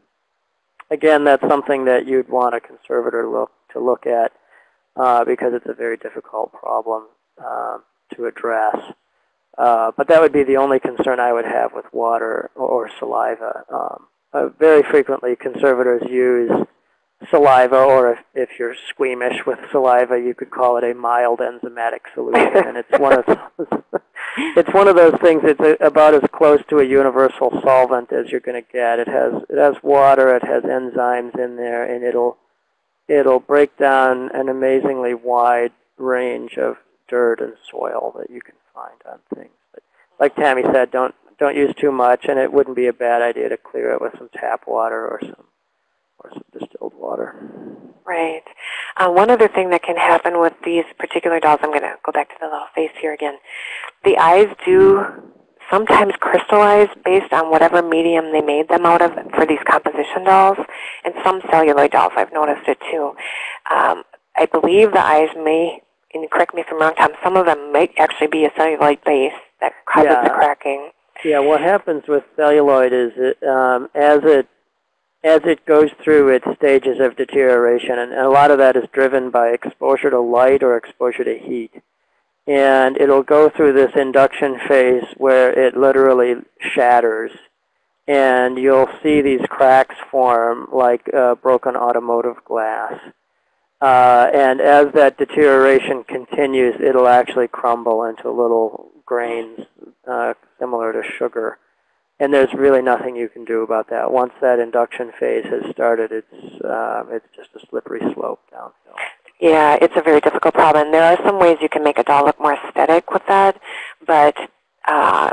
again, that's something that you'd want a conservator look to look at uh, because it's a very difficult problem uh, to address. Uh, but that would be the only concern I would have with water or, saliva. Um, uh, very frequently, conservators use saliva, or if, if you're squeamish with saliva, you could call it a mild enzymatic solution. and it's one of [LAUGHS] those, it's one of those things. It's a, about as close to a universal solvent as you're going to get. It has it has water, it has enzymes in there, and it'll it'll break down an amazingly wide range of dirt and soil that you can find on things. But like Tammy said, don't don't use too much, and it wouldn't be a bad idea to clear it with some tap water or some or some distilled water. Right. Uh, one other thing that can happen with these particular dolls, I'm going to go back to the little face here again. The eyes do sometimes crystallize based on whatever medium they made them out of for these composition dolls. And some celluloid dolls, I've noticed it too. Um, I believe the eyes may, and correct me if I'm wrong, Tom, some of them might actually be a celluloid base that causes the Yeah. cracking. Yeah, what happens with celluloid is it, um, as it as it goes through its stages of deterioration, and, a lot of that is driven by exposure to light or exposure to heat. And it'll go through this induction phase where it literally shatters. And you'll see these cracks form like uh, broken automotive glass. Uh, and as that deterioration continues, it'll actually crumble into little grains uh, similar to sugar. And there's really nothing you can do about that. Once that induction phase has started, it's, um, it's just a slippery slope downhill. Yeah, it's a very difficult problem. There are some ways you can make a doll look more aesthetic with that, but uh,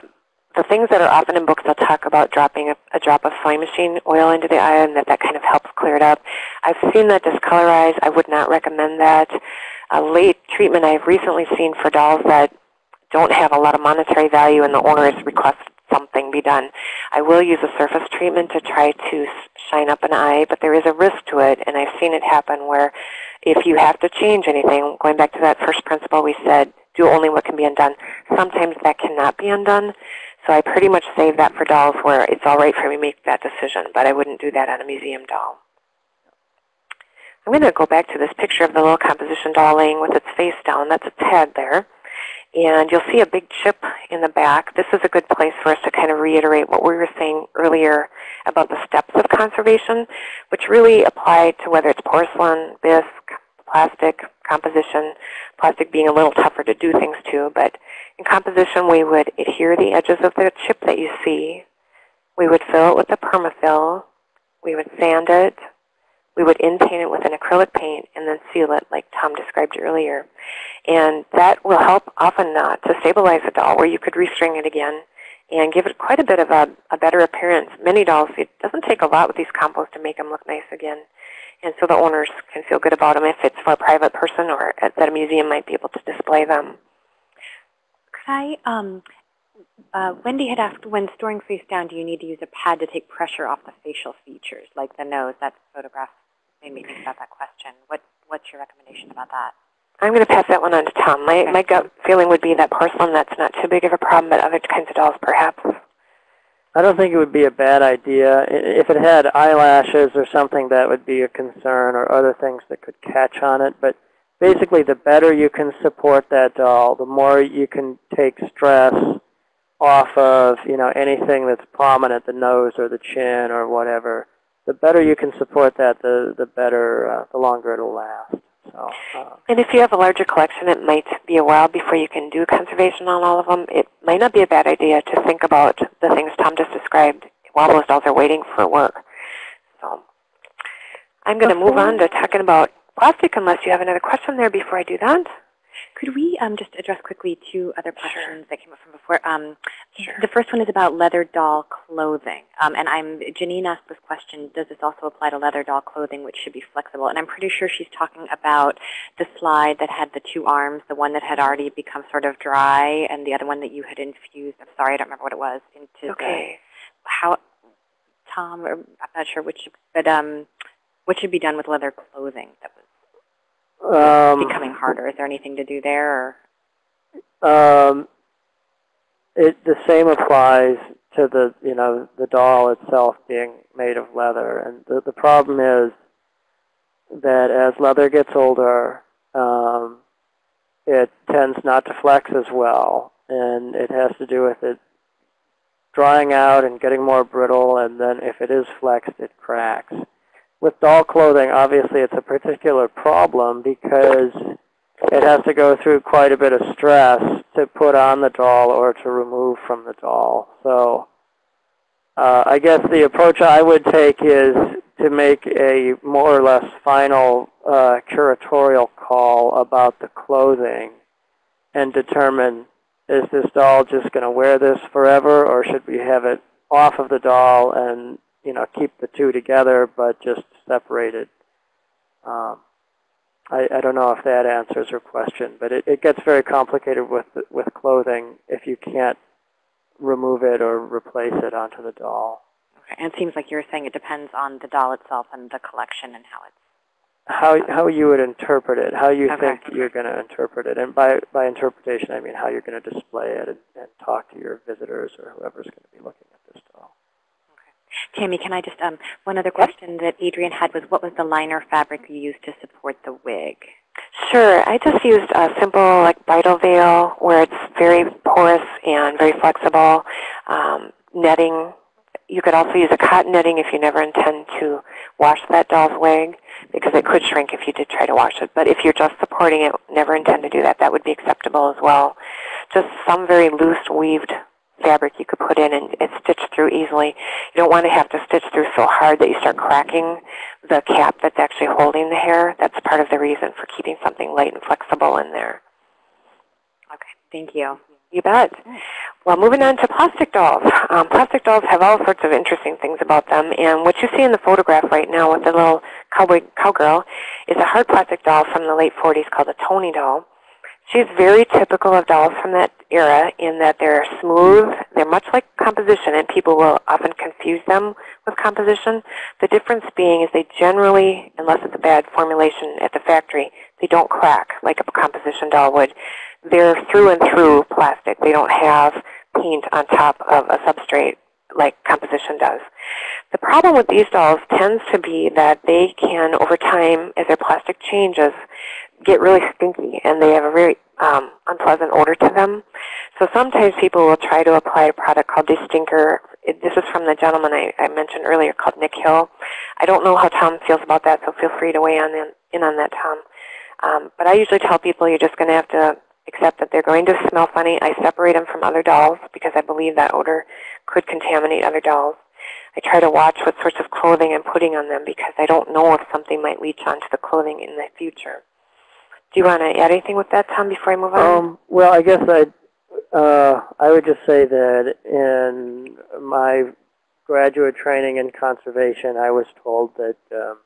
the things that are often in books, they'll talk about dropping a, a drop of sewing machine oil into the eye and that that kind of helps clear it up. I've seen that discolorize. I would not recommend that. A late treatment I've recently seen for dolls that don't have a lot of monetary value and the owner has requested something be done. I will use a surface treatment to try to shine up an eye, but there is a risk to it, and I've seen it happen where if you have to change anything, going back to that first principle we said, do only what can be undone. Sometimes that cannot be undone. So I pretty much save that for dolls where it's all right for me to make that decision, but I wouldn't do that on a museum doll. I'm going to go back to this picture of the little composition doll laying with its face down. That's its head there. And you'll see a big chip in the back. This is a good place for us to kind of reiterate what we were saying earlier about the steps of conservation, which really apply to whether it's porcelain, bisque, plastic, composition, plastic being a little tougher to do things to. But in composition, we would adhere the edges of the chip that you see. We would fill it with a permafill. We would sand it. We would in-paint it with an acrylic paint and then seal it like Tom described earlier. And that will help often uh, to stabilize the doll where you could restring it again and give it quite a bit of a, a better appearance. Many dolls, it doesn't take a lot with these composts to make them look nice again. And so the owners can feel good about them if it's for a private person or at, that a museum might be able to display them. Could I, um, uh, Wendy had asked, when storing face down, do you need to use a pad to take pressure off the facial features, like the nose? That photograph made me think about that question. What, what's your recommendation about that? I'm going to pass that one on to Tom. My, Okay. my gut feeling would be that porcelain, that's not too big of a problem, but other kinds of dolls perhaps. I don't think it would be a bad idea. If it had eyelashes or something, that would be a concern, or other things that could catch on it. But basically, the better you can support that doll, the more you can take stress off of you know anything that's prominent, the nose or the chin or whatever. The better you can support that, the the better, uh, the longer it'll last. So. Uh, And if you have a larger collection, it might be a while before you can do conservation on all of them. It might not be a bad idea to think about the things Tom just described while those dolls are waiting for work. So I'm going to move on to talking about plastic unless you have another question there before I do that. Could we um, just address quickly two other questions that came up from before? Um, Sure. The first one is about leather doll clothing. Um, and I'm, Janine asked this question, does this also apply to leather doll clothing, which should be flexible? And I'm pretty sure she's talking about the slide that had the two arms, the one that had already become sort of dry, and the other one that you had infused, I'm sorry, I don't remember what it was, into Okay. the, how, Tom, or I'm not sure which, but um, what should be done with leather clothing that was um, becoming harder? Is there anything to do there? Or? Um, it the same applies to the you know the doll itself being made of leather, and the the problem is that as leather gets older, um, it tends not to flex as well, and it has to do with it drying out and getting more brittle, and then if it is flexed, it cracks. With doll clothing, obviously, it's a particular problem because it has to go through quite a bit of stress to put on the doll or to remove from the doll. So uh, I guess the approach I would take is to make a more or less final uh, curatorial call about the clothing and determine is this doll just going to wear this forever or should we have it off of the doll and you know keep the two together but just separated. Um, I, I don't know if that answers your question, but it, it gets very complicated with with clothing if you can't remove it or replace it onto the doll. Okay. And it seems like you were saying it depends on the doll itself and the collection and how it's. How how you would interpret it, how you Okay. think you're going to interpret it, and by by interpretation I mean how you're going to display it and, and talk to your visitors or whoever's going to be looking at this doll. Tammy, can I just, um, one other question that Adrian had was what was the liner fabric you used to support the wig? Sure. I just used a simple like bridal veil where it's very porous and very flexible. Um, netting. You could also use a cotton netting if you never intend to wash that doll's wig because it could shrink if you did try to wash it. But if you're just supporting it, never intend to do that, that would be acceptable as well. Just some very loose weaved fabric you could put in and it's stitched through easily. You don't want to have to stitch through so hard that you start cracking the cap that's actually holding the hair. That's part of the reason for keeping something light and flexible in there. Okay, thank you. You bet. Well, moving on to plastic dolls. Um, plastic dolls have all sorts of interesting things about them, and what you see in the photograph right now with the little cowboy cowgirl is a hard plastic doll from the late 40s called a Toni doll. She's very typical of dolls from that era in that they're smooth, they're much like composition, and people will often confuse them with composition. The difference being is they generally, unless it's a bad formulation at the factory, they don't crack like a composition doll would. they're through and through plastic. They don't have paint on top of a substrate like composition does. The problem with these dolls tends to be that they can, over time, as their plastic changes, get really stinky and they have a very um, unpleasant odor to them. So sometimes people will try to apply a product called Destinker. It, this is from the gentleman I, I, mentioned earlier called Nick Hill. I don't know how Tom feels about that, so feel free to weigh on in, in on that, Tom. Um, but I usually tell people you're just going to have to accept that they're going to smell funny. I separate them from other dolls because I believe that odor could contaminate other dolls. I try to watch what sorts of clothing I'm putting on them because I don't know if something might leach onto the clothing in the future. Do you want to add anything with that, Tom, before I move on? Um, well, I guess I uh, I would just say that in my graduate training in conservation, I was told that um,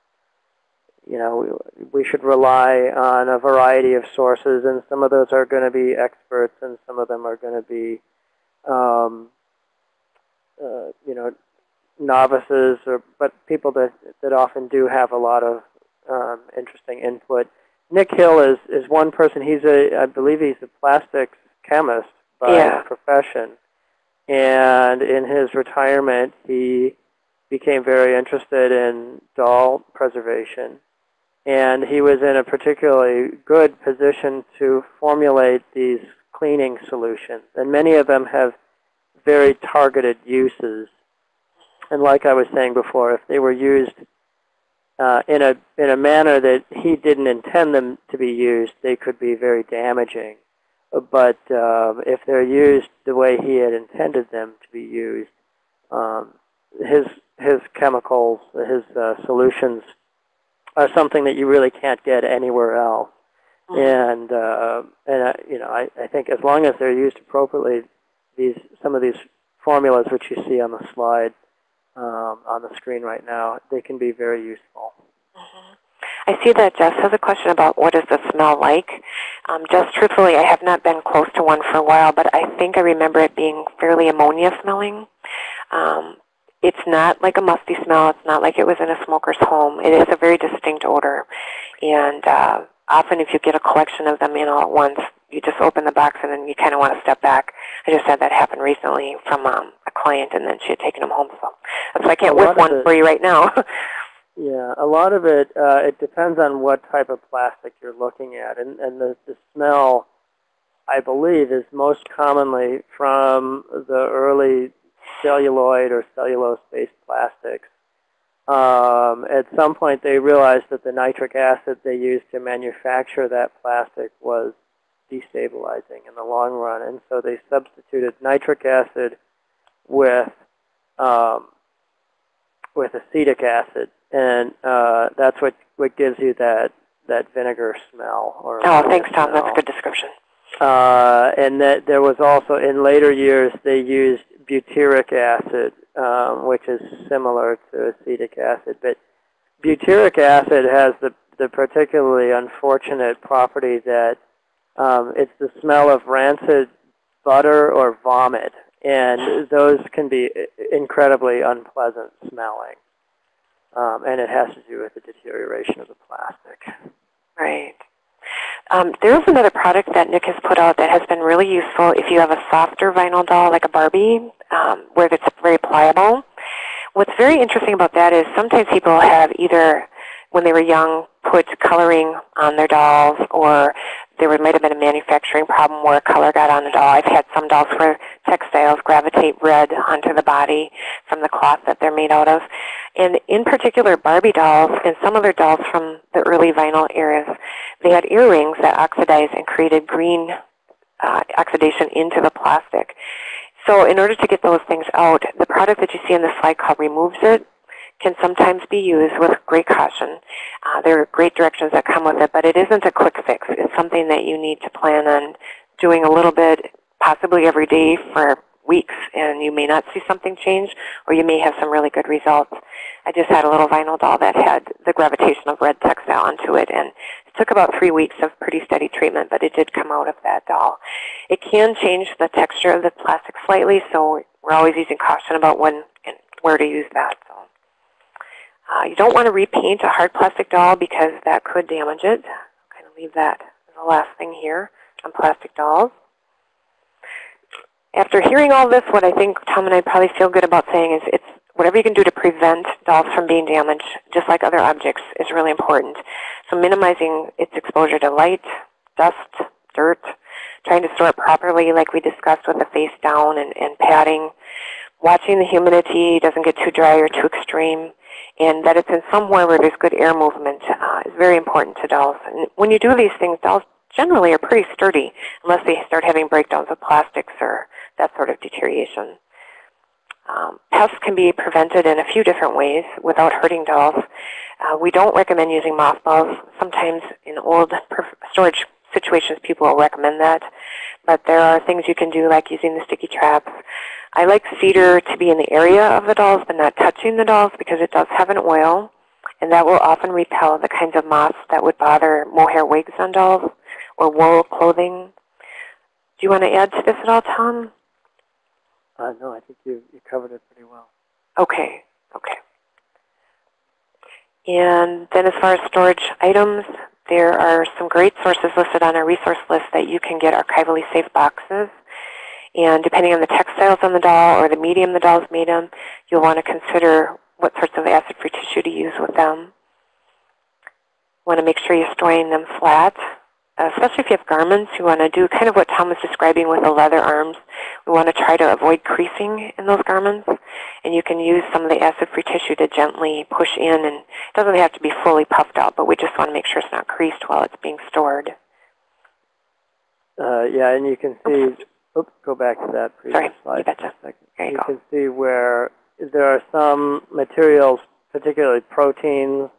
you know we, we should rely on a variety of sources, and some of those are going to be experts, and some of them are going to be um, uh, you know novices, or but people that that often do have a lot of um, interesting input. Nick Hill is is one person. He's a I believe he's a plastics chemist by Yeah. profession, and in his retirement, he became very interested in doll preservation, and he was in a particularly good position to formulate these cleaning solutions, and many of them have very targeted uses. And like I was saying before, if they were used uh, in a in a manner that he didn't intend them to be used, they could be very damaging. But um, if they're used the way he had intended them to be used, um, his his chemicals, his uh, solutions, are something that you really can't get anywhere else. And uh, and uh, you know, I, I think as long as they're used appropriately, these some of these formulas which you see on the slide um, on the screen right now, they can be very useful. I see that Jess has a question about what does the smell like. Um, Jess, truthfully, I have not been close to one for a while, but I think I remember it being fairly ammonia smelling. Um, it's not like a musty smell. It's not like it was in a smoker's home. It is a very distinct odor. And uh, often if you get a collection of them in all at once, you just open the box and then you kind of want to step back. I just had that happen recently from um, a client, and then she had taken them home. So why I can't whip one it- for you right now. [LAUGHS] Yeah, a lot of it, uh, it depends on what type of plastic you're looking at. And, and the, the smell, I believe, is most commonly from the early celluloid or cellulose-based plastics. Um, at some point, they realized that the nitric acid they used to manufacture that plastic was destabilizing in the long run. And so they substituted nitric acid with, um, with acetic acid and uh, that's what what gives you that that vinegar smell. Or oh, thanks, Tom. That's a good description. Uh, and that there was also in later years they used butyric acid, um, which is similar to acetic acid. But butyric acid has the the particularly unfortunate property that um, it's the smell of rancid butter or vomit, and those can be incredibly unpleasant smelling. Um, and it has to do with the deterioration of the plastic. Right. Um, there's another product that Nick has put out that has been really useful if you have a softer vinyl doll like a Barbie, um, where it's very pliable. What's very interesting about that is sometimes people have either, when they were young, put coloring on their dolls, or there might have been a manufacturing problem where color got on the doll. I've had some dolls where textiles gravitate red onto the body from the cloth that they're made out of. And in particular, Barbie dolls and some other dolls from the early vinyl eras, they had earrings that oxidized and created green uh, oxidation into the plastic. So in order to get those things out, the product that you see in the slide called Remove-zit can sometimes be used with great caution. Uh, there are great directions that come with it, but it isn't a quick fix. It's something that you need to plan on doing a little bit, possibly every day for weeks, and you may not see something change, or you may have some really good results. I just had a little vinyl doll that had the gravitation of red textile onto it, and it took about three weeks of pretty steady treatment, but it did come out of that doll. It can change the texture of the plastic slightly, so we're always using caution about when and where to use that. So. Uh, you don't want to repaint a hard plastic doll because that could damage it. I'll kind of leave that as the last thing here. on plastic dolls. After hearing all this, what I think Tom and I probably feel good about saying is it's whatever you can do to prevent dolls from being damaged, just like other objects, is really important. So minimizing its exposure to light, dust, dirt, trying to store it properly like we discussed with the face down and, and padding, watching the humidity doesn't get too dry or too extreme, and that it's in somewhere where there's good air movement uh, is very important to dolls. And when you do these things, dolls generally are pretty sturdy unless they start having breakdowns of plastics or that sort of deterioration. Um, pests can be prevented in a few different ways without hurting dolls. Uh, we don't recommend using mothballs. Sometimes in old storage situations people will recommend that. But there are things you can do like using the sticky traps. I like cedar to be in the area of the dolls but not touching the dolls because it does have an oil. And that will often repel the kinds of moths that would bother mohair wigs on dolls or wool clothing. Do you want to add to this at all, Tom? Uh, no, I think you, you covered it pretty well. Okay, okay. And then as far as storage items, there are some great sources listed on our resource list that you can get archivally safe boxes. And depending on the textiles on the doll or the medium the doll is made in, you'll want to consider what sorts of acid-free tissue to use with them. want to make sure you're storing them flat especially if you have garments, you want to do kind of what Tom was describing with the leather arms. We want to try to avoid creasing in those garments. And you can use some of the acid-free tissue to gently push in. And it doesn't have to be fully puffed out, but we just want to make sure it's not creased while it's being stored. Uh, yeah, and you can see, oops, go back to that previous Sorry, slide you betcha. for a second. There you you go. can see where there are some materials, particularly proteins,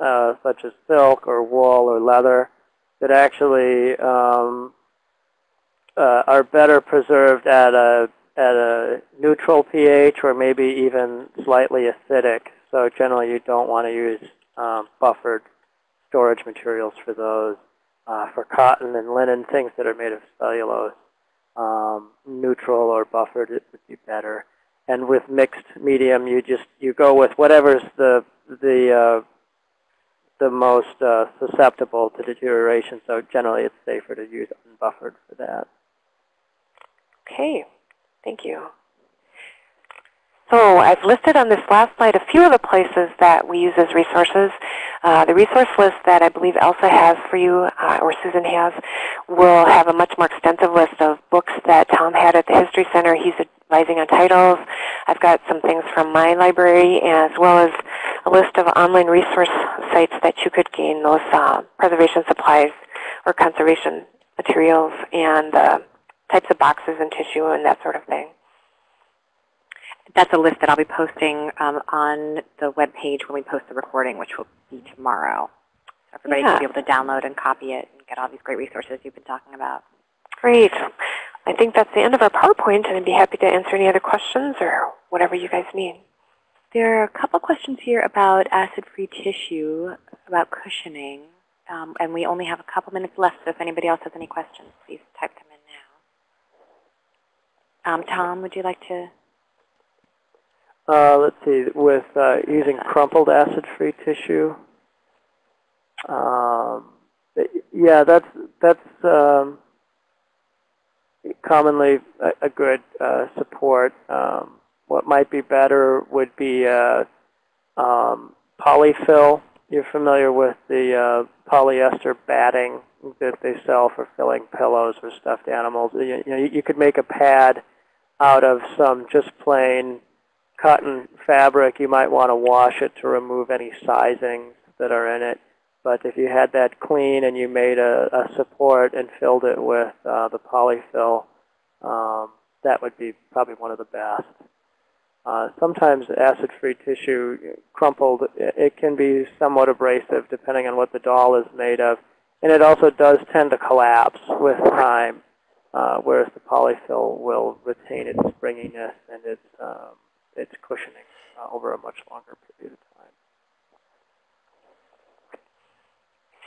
uh, such as silk or wool or leather, that actually um, uh, are better preserved at a at a neutral pH or maybe even slightly acidic. So generally, you don't want to use um, buffered storage materials for those. Uh, for cotton and linen, things that are made of cellulose, um, neutral or buffered it would be better. And with mixed medium, you just you go with whatever's the the uh, the most uh, susceptible to deterioration. So generally, it's safer to use unbuffered for that. Okay, thank you. So I've listed on this last slide a few of the places that we use as resources. Uh, the resource list that I believe Elsa has for you, uh, or Susan has, will have a much more extensive list of books that Tom had at the History Center. He's advising on titles. I've got some things from my library, as well as a list of online resource sites that you could gain those uh, preservation supplies or conservation materials and uh, types of boxes and tissue and that sort of thing. That's a list that I'll be posting um, on the web page when we post the recording, which will be tomorrow. So everybody Yeah. can be able to download and copy it and get all these great resources you've been talking about. Great. I think that's the end of our PowerPoint, and I'd be happy to answer any other questions or whatever you guys need. There are a couple questions here about acid-free tissue, about cushioning, um, and we only have a couple minutes left, so if anybody else has any questions, please type them in now. Um, Tom, would you like to? Uh, let's see, with uh, using crumpled acid-free tissue. Um, yeah, that's that's um, commonly a, a good uh, support. Um, what might be better would be uh, um, polyfill. You're familiar with the uh, polyester batting that they sell for filling pillows or stuffed animals. You, you know, you, you could make a pad out of some just plain cotton fabric. You might want to wash it to remove any sizings that are in it. But if you had that clean and you made a, a support and filled it with uh, the polyfill, um, that would be probably one of the best. Uh, sometimes acid-free tissue, crumpled, it, can be somewhat abrasive depending on what the doll is made of. And it also does tend to collapse with time, uh, whereas the polyfill will retain its springiness and its, um, its cushioning uh, over a much longer period of time.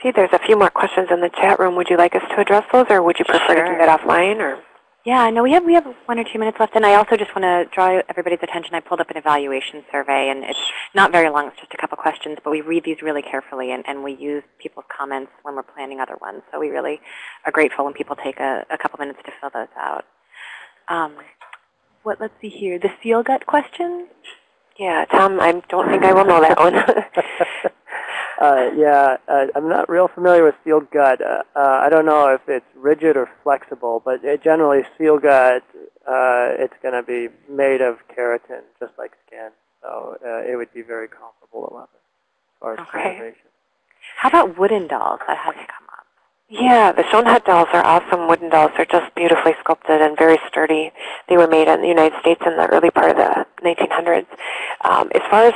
See, there's a few more questions in the chat room. Would you like us to address those, or would you prefer to do that offline? Or Yeah, I know we have we have one or two minutes left, and I also just want to draw everybody's attention. I pulled up an evaluation survey, and it's not very long. It's just a couple questions, but we read these really carefully, and, and we use people's comments when we're planning other ones. So we really are grateful when people take a, a couple minutes to fill those out. Um, what? Let's see here. The seal gut question. Yeah, Tom, I don't think I will know that one. [LAUGHS] Uh, yeah, uh, I'm not real familiar with seal gut. Uh, uh, I don't know if it's rigid or flexible, but it generally seal gut, uh, it's going to be made of keratin, just like skin. So uh, it would be very comparable to leather as far as Okay. preservation. How about wooden dolls? That hasn't come up. Yeah, the Schoenhut dolls are awesome wooden dolls. They're just beautifully sculpted and very sturdy. They were made in the United States in the early part of the 1900s. Um, as far as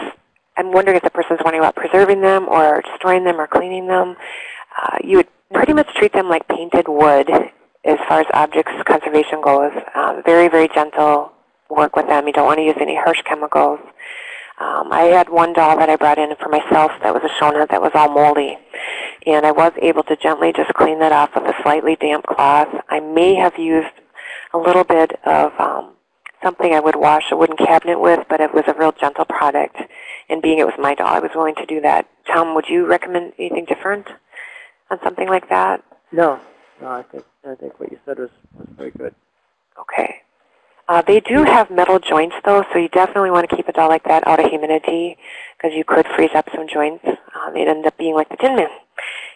I'm wondering if the person's wondering about preserving them or storing them or cleaning them, uh, you would pretty much treat them like painted wood as far as objects conservation goes. Um, very, very gentle work with them. You don't want to use any harsh chemicals. Um, I had one doll that I brought in for myself that was a Schoenhut that was all moldy. And I was able to gently just clean that off with a slightly damp cloth. I may have used a little bit of um, something I would wash a wooden cabinet with, but it was a real gentle product. And being it was my doll, I was willing to do that. Tom, would you recommend anything different on something like that? No, no, I think I think what you said was, was very good. Uh, they do have metal joints, though, so you definitely want to keep a doll like that out of humidity because you could freeze up some joints. Um, they'd end up being like the Tin Man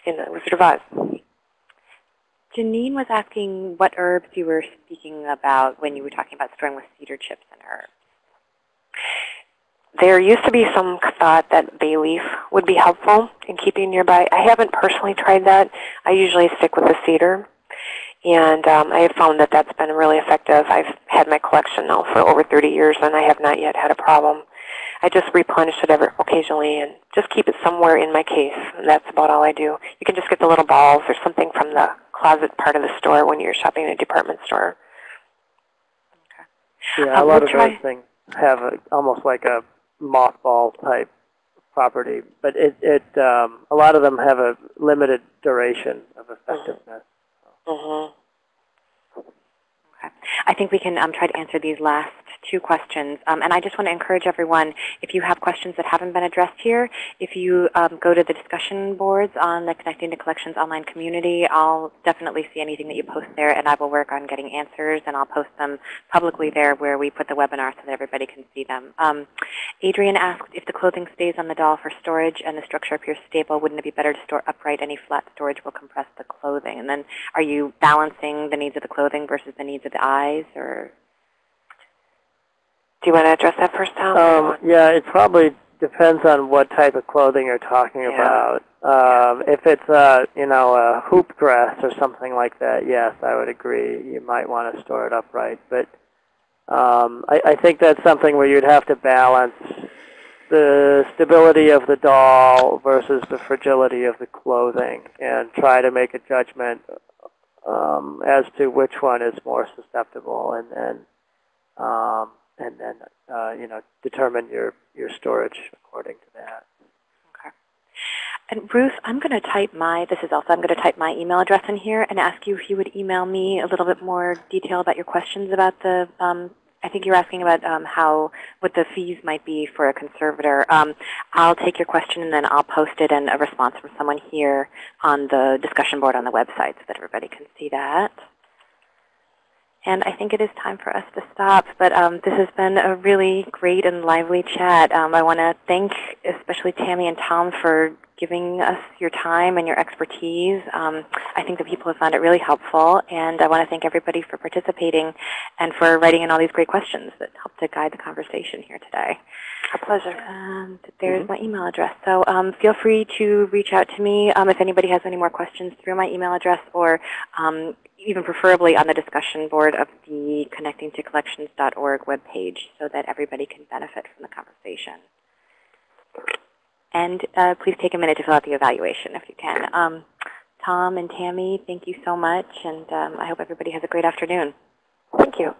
in the Wizard of Oz. Janine was asking what herbs you were speaking about when you were talking about storing with cedar chips and herbs. There used to be some thought that bay leaf would be helpful in keeping nearby. I haven't personally tried that. I usually stick with the cedar. And um, I have found that that's been really effective. I've had my collection now for over 30 years, and I have not yet had a problem. I just replenish it every, occasionally and just keep it somewhere in my case. And that's about all I do. You can just get the little balls or something from the closet part of the store when you're shopping in a department store. Yeah, Uh, a lot we'll of try- those things have a, almost like a mothball type property, but it, it um, a lot of them have a limited duration of effectiveness. Mm-hmm. I think we can um, try to answer these last two questions. Um, and I just want to encourage everyone, if you have questions that haven't been addressed here, if you um, go to the discussion boards on the Connecting to Collections online community, I'll definitely see anything that you post there, and I will work on getting answers, and I'll post them publicly there where we put the webinar so that everybody can see them. Um, Adrian asked if the clothing stays on the doll for storage and the structure appears stable, wouldn't it be better to store upright? Any flat storage will compress the clothing. And then are you balancing the needs of the clothing versus the needs of the eyes? or Do you want to address that first, Tom? Um, yeah, it probably depends on what type of clothing you're talking Yeah. about. Um, if it's a, you know, a hoop dress or something like that, yes, I would agree. You might want to store it upright. But um, I, I think that's something where you'd have to balance the stability of the doll versus the fragility of the clothing and try to make a judgment um, as to which one is more susceptible and then um, and then uh, you know determine your your storage according to that. Okay. And Ruth, I'm going to type my, this is also, I'm going to type my email address in here and ask you if you would email me a little bit more detail about your questions about the, um, I think you're asking about um, how, what the fees might be for a conservator. Um, I'll take your question and then I'll post it and a response from someone here on the discussion board on the website so that everybody can see that. And I think it is time for us to stop. But um, this has been a really great and lively chat. Um, I want to thank especially Tammy and Tom for giving us your time and your expertise. Um, I think that people have found it really helpful. And I want to thank everybody for participating and for writing in all these great questions that helped to guide the conversation here today. A pleasure. And there's my email address. So um, feel free to reach out to me um, if anybody has any more questions through my email address or um, even preferably on the discussion board of the connectingtocollections.org webpage so that everybody can benefit from the conversation. And uh, please take a minute to fill out the evaluation if you can. Um, Tom and Tammy, thank you so much, and um, I hope everybody has a great afternoon. Thank you.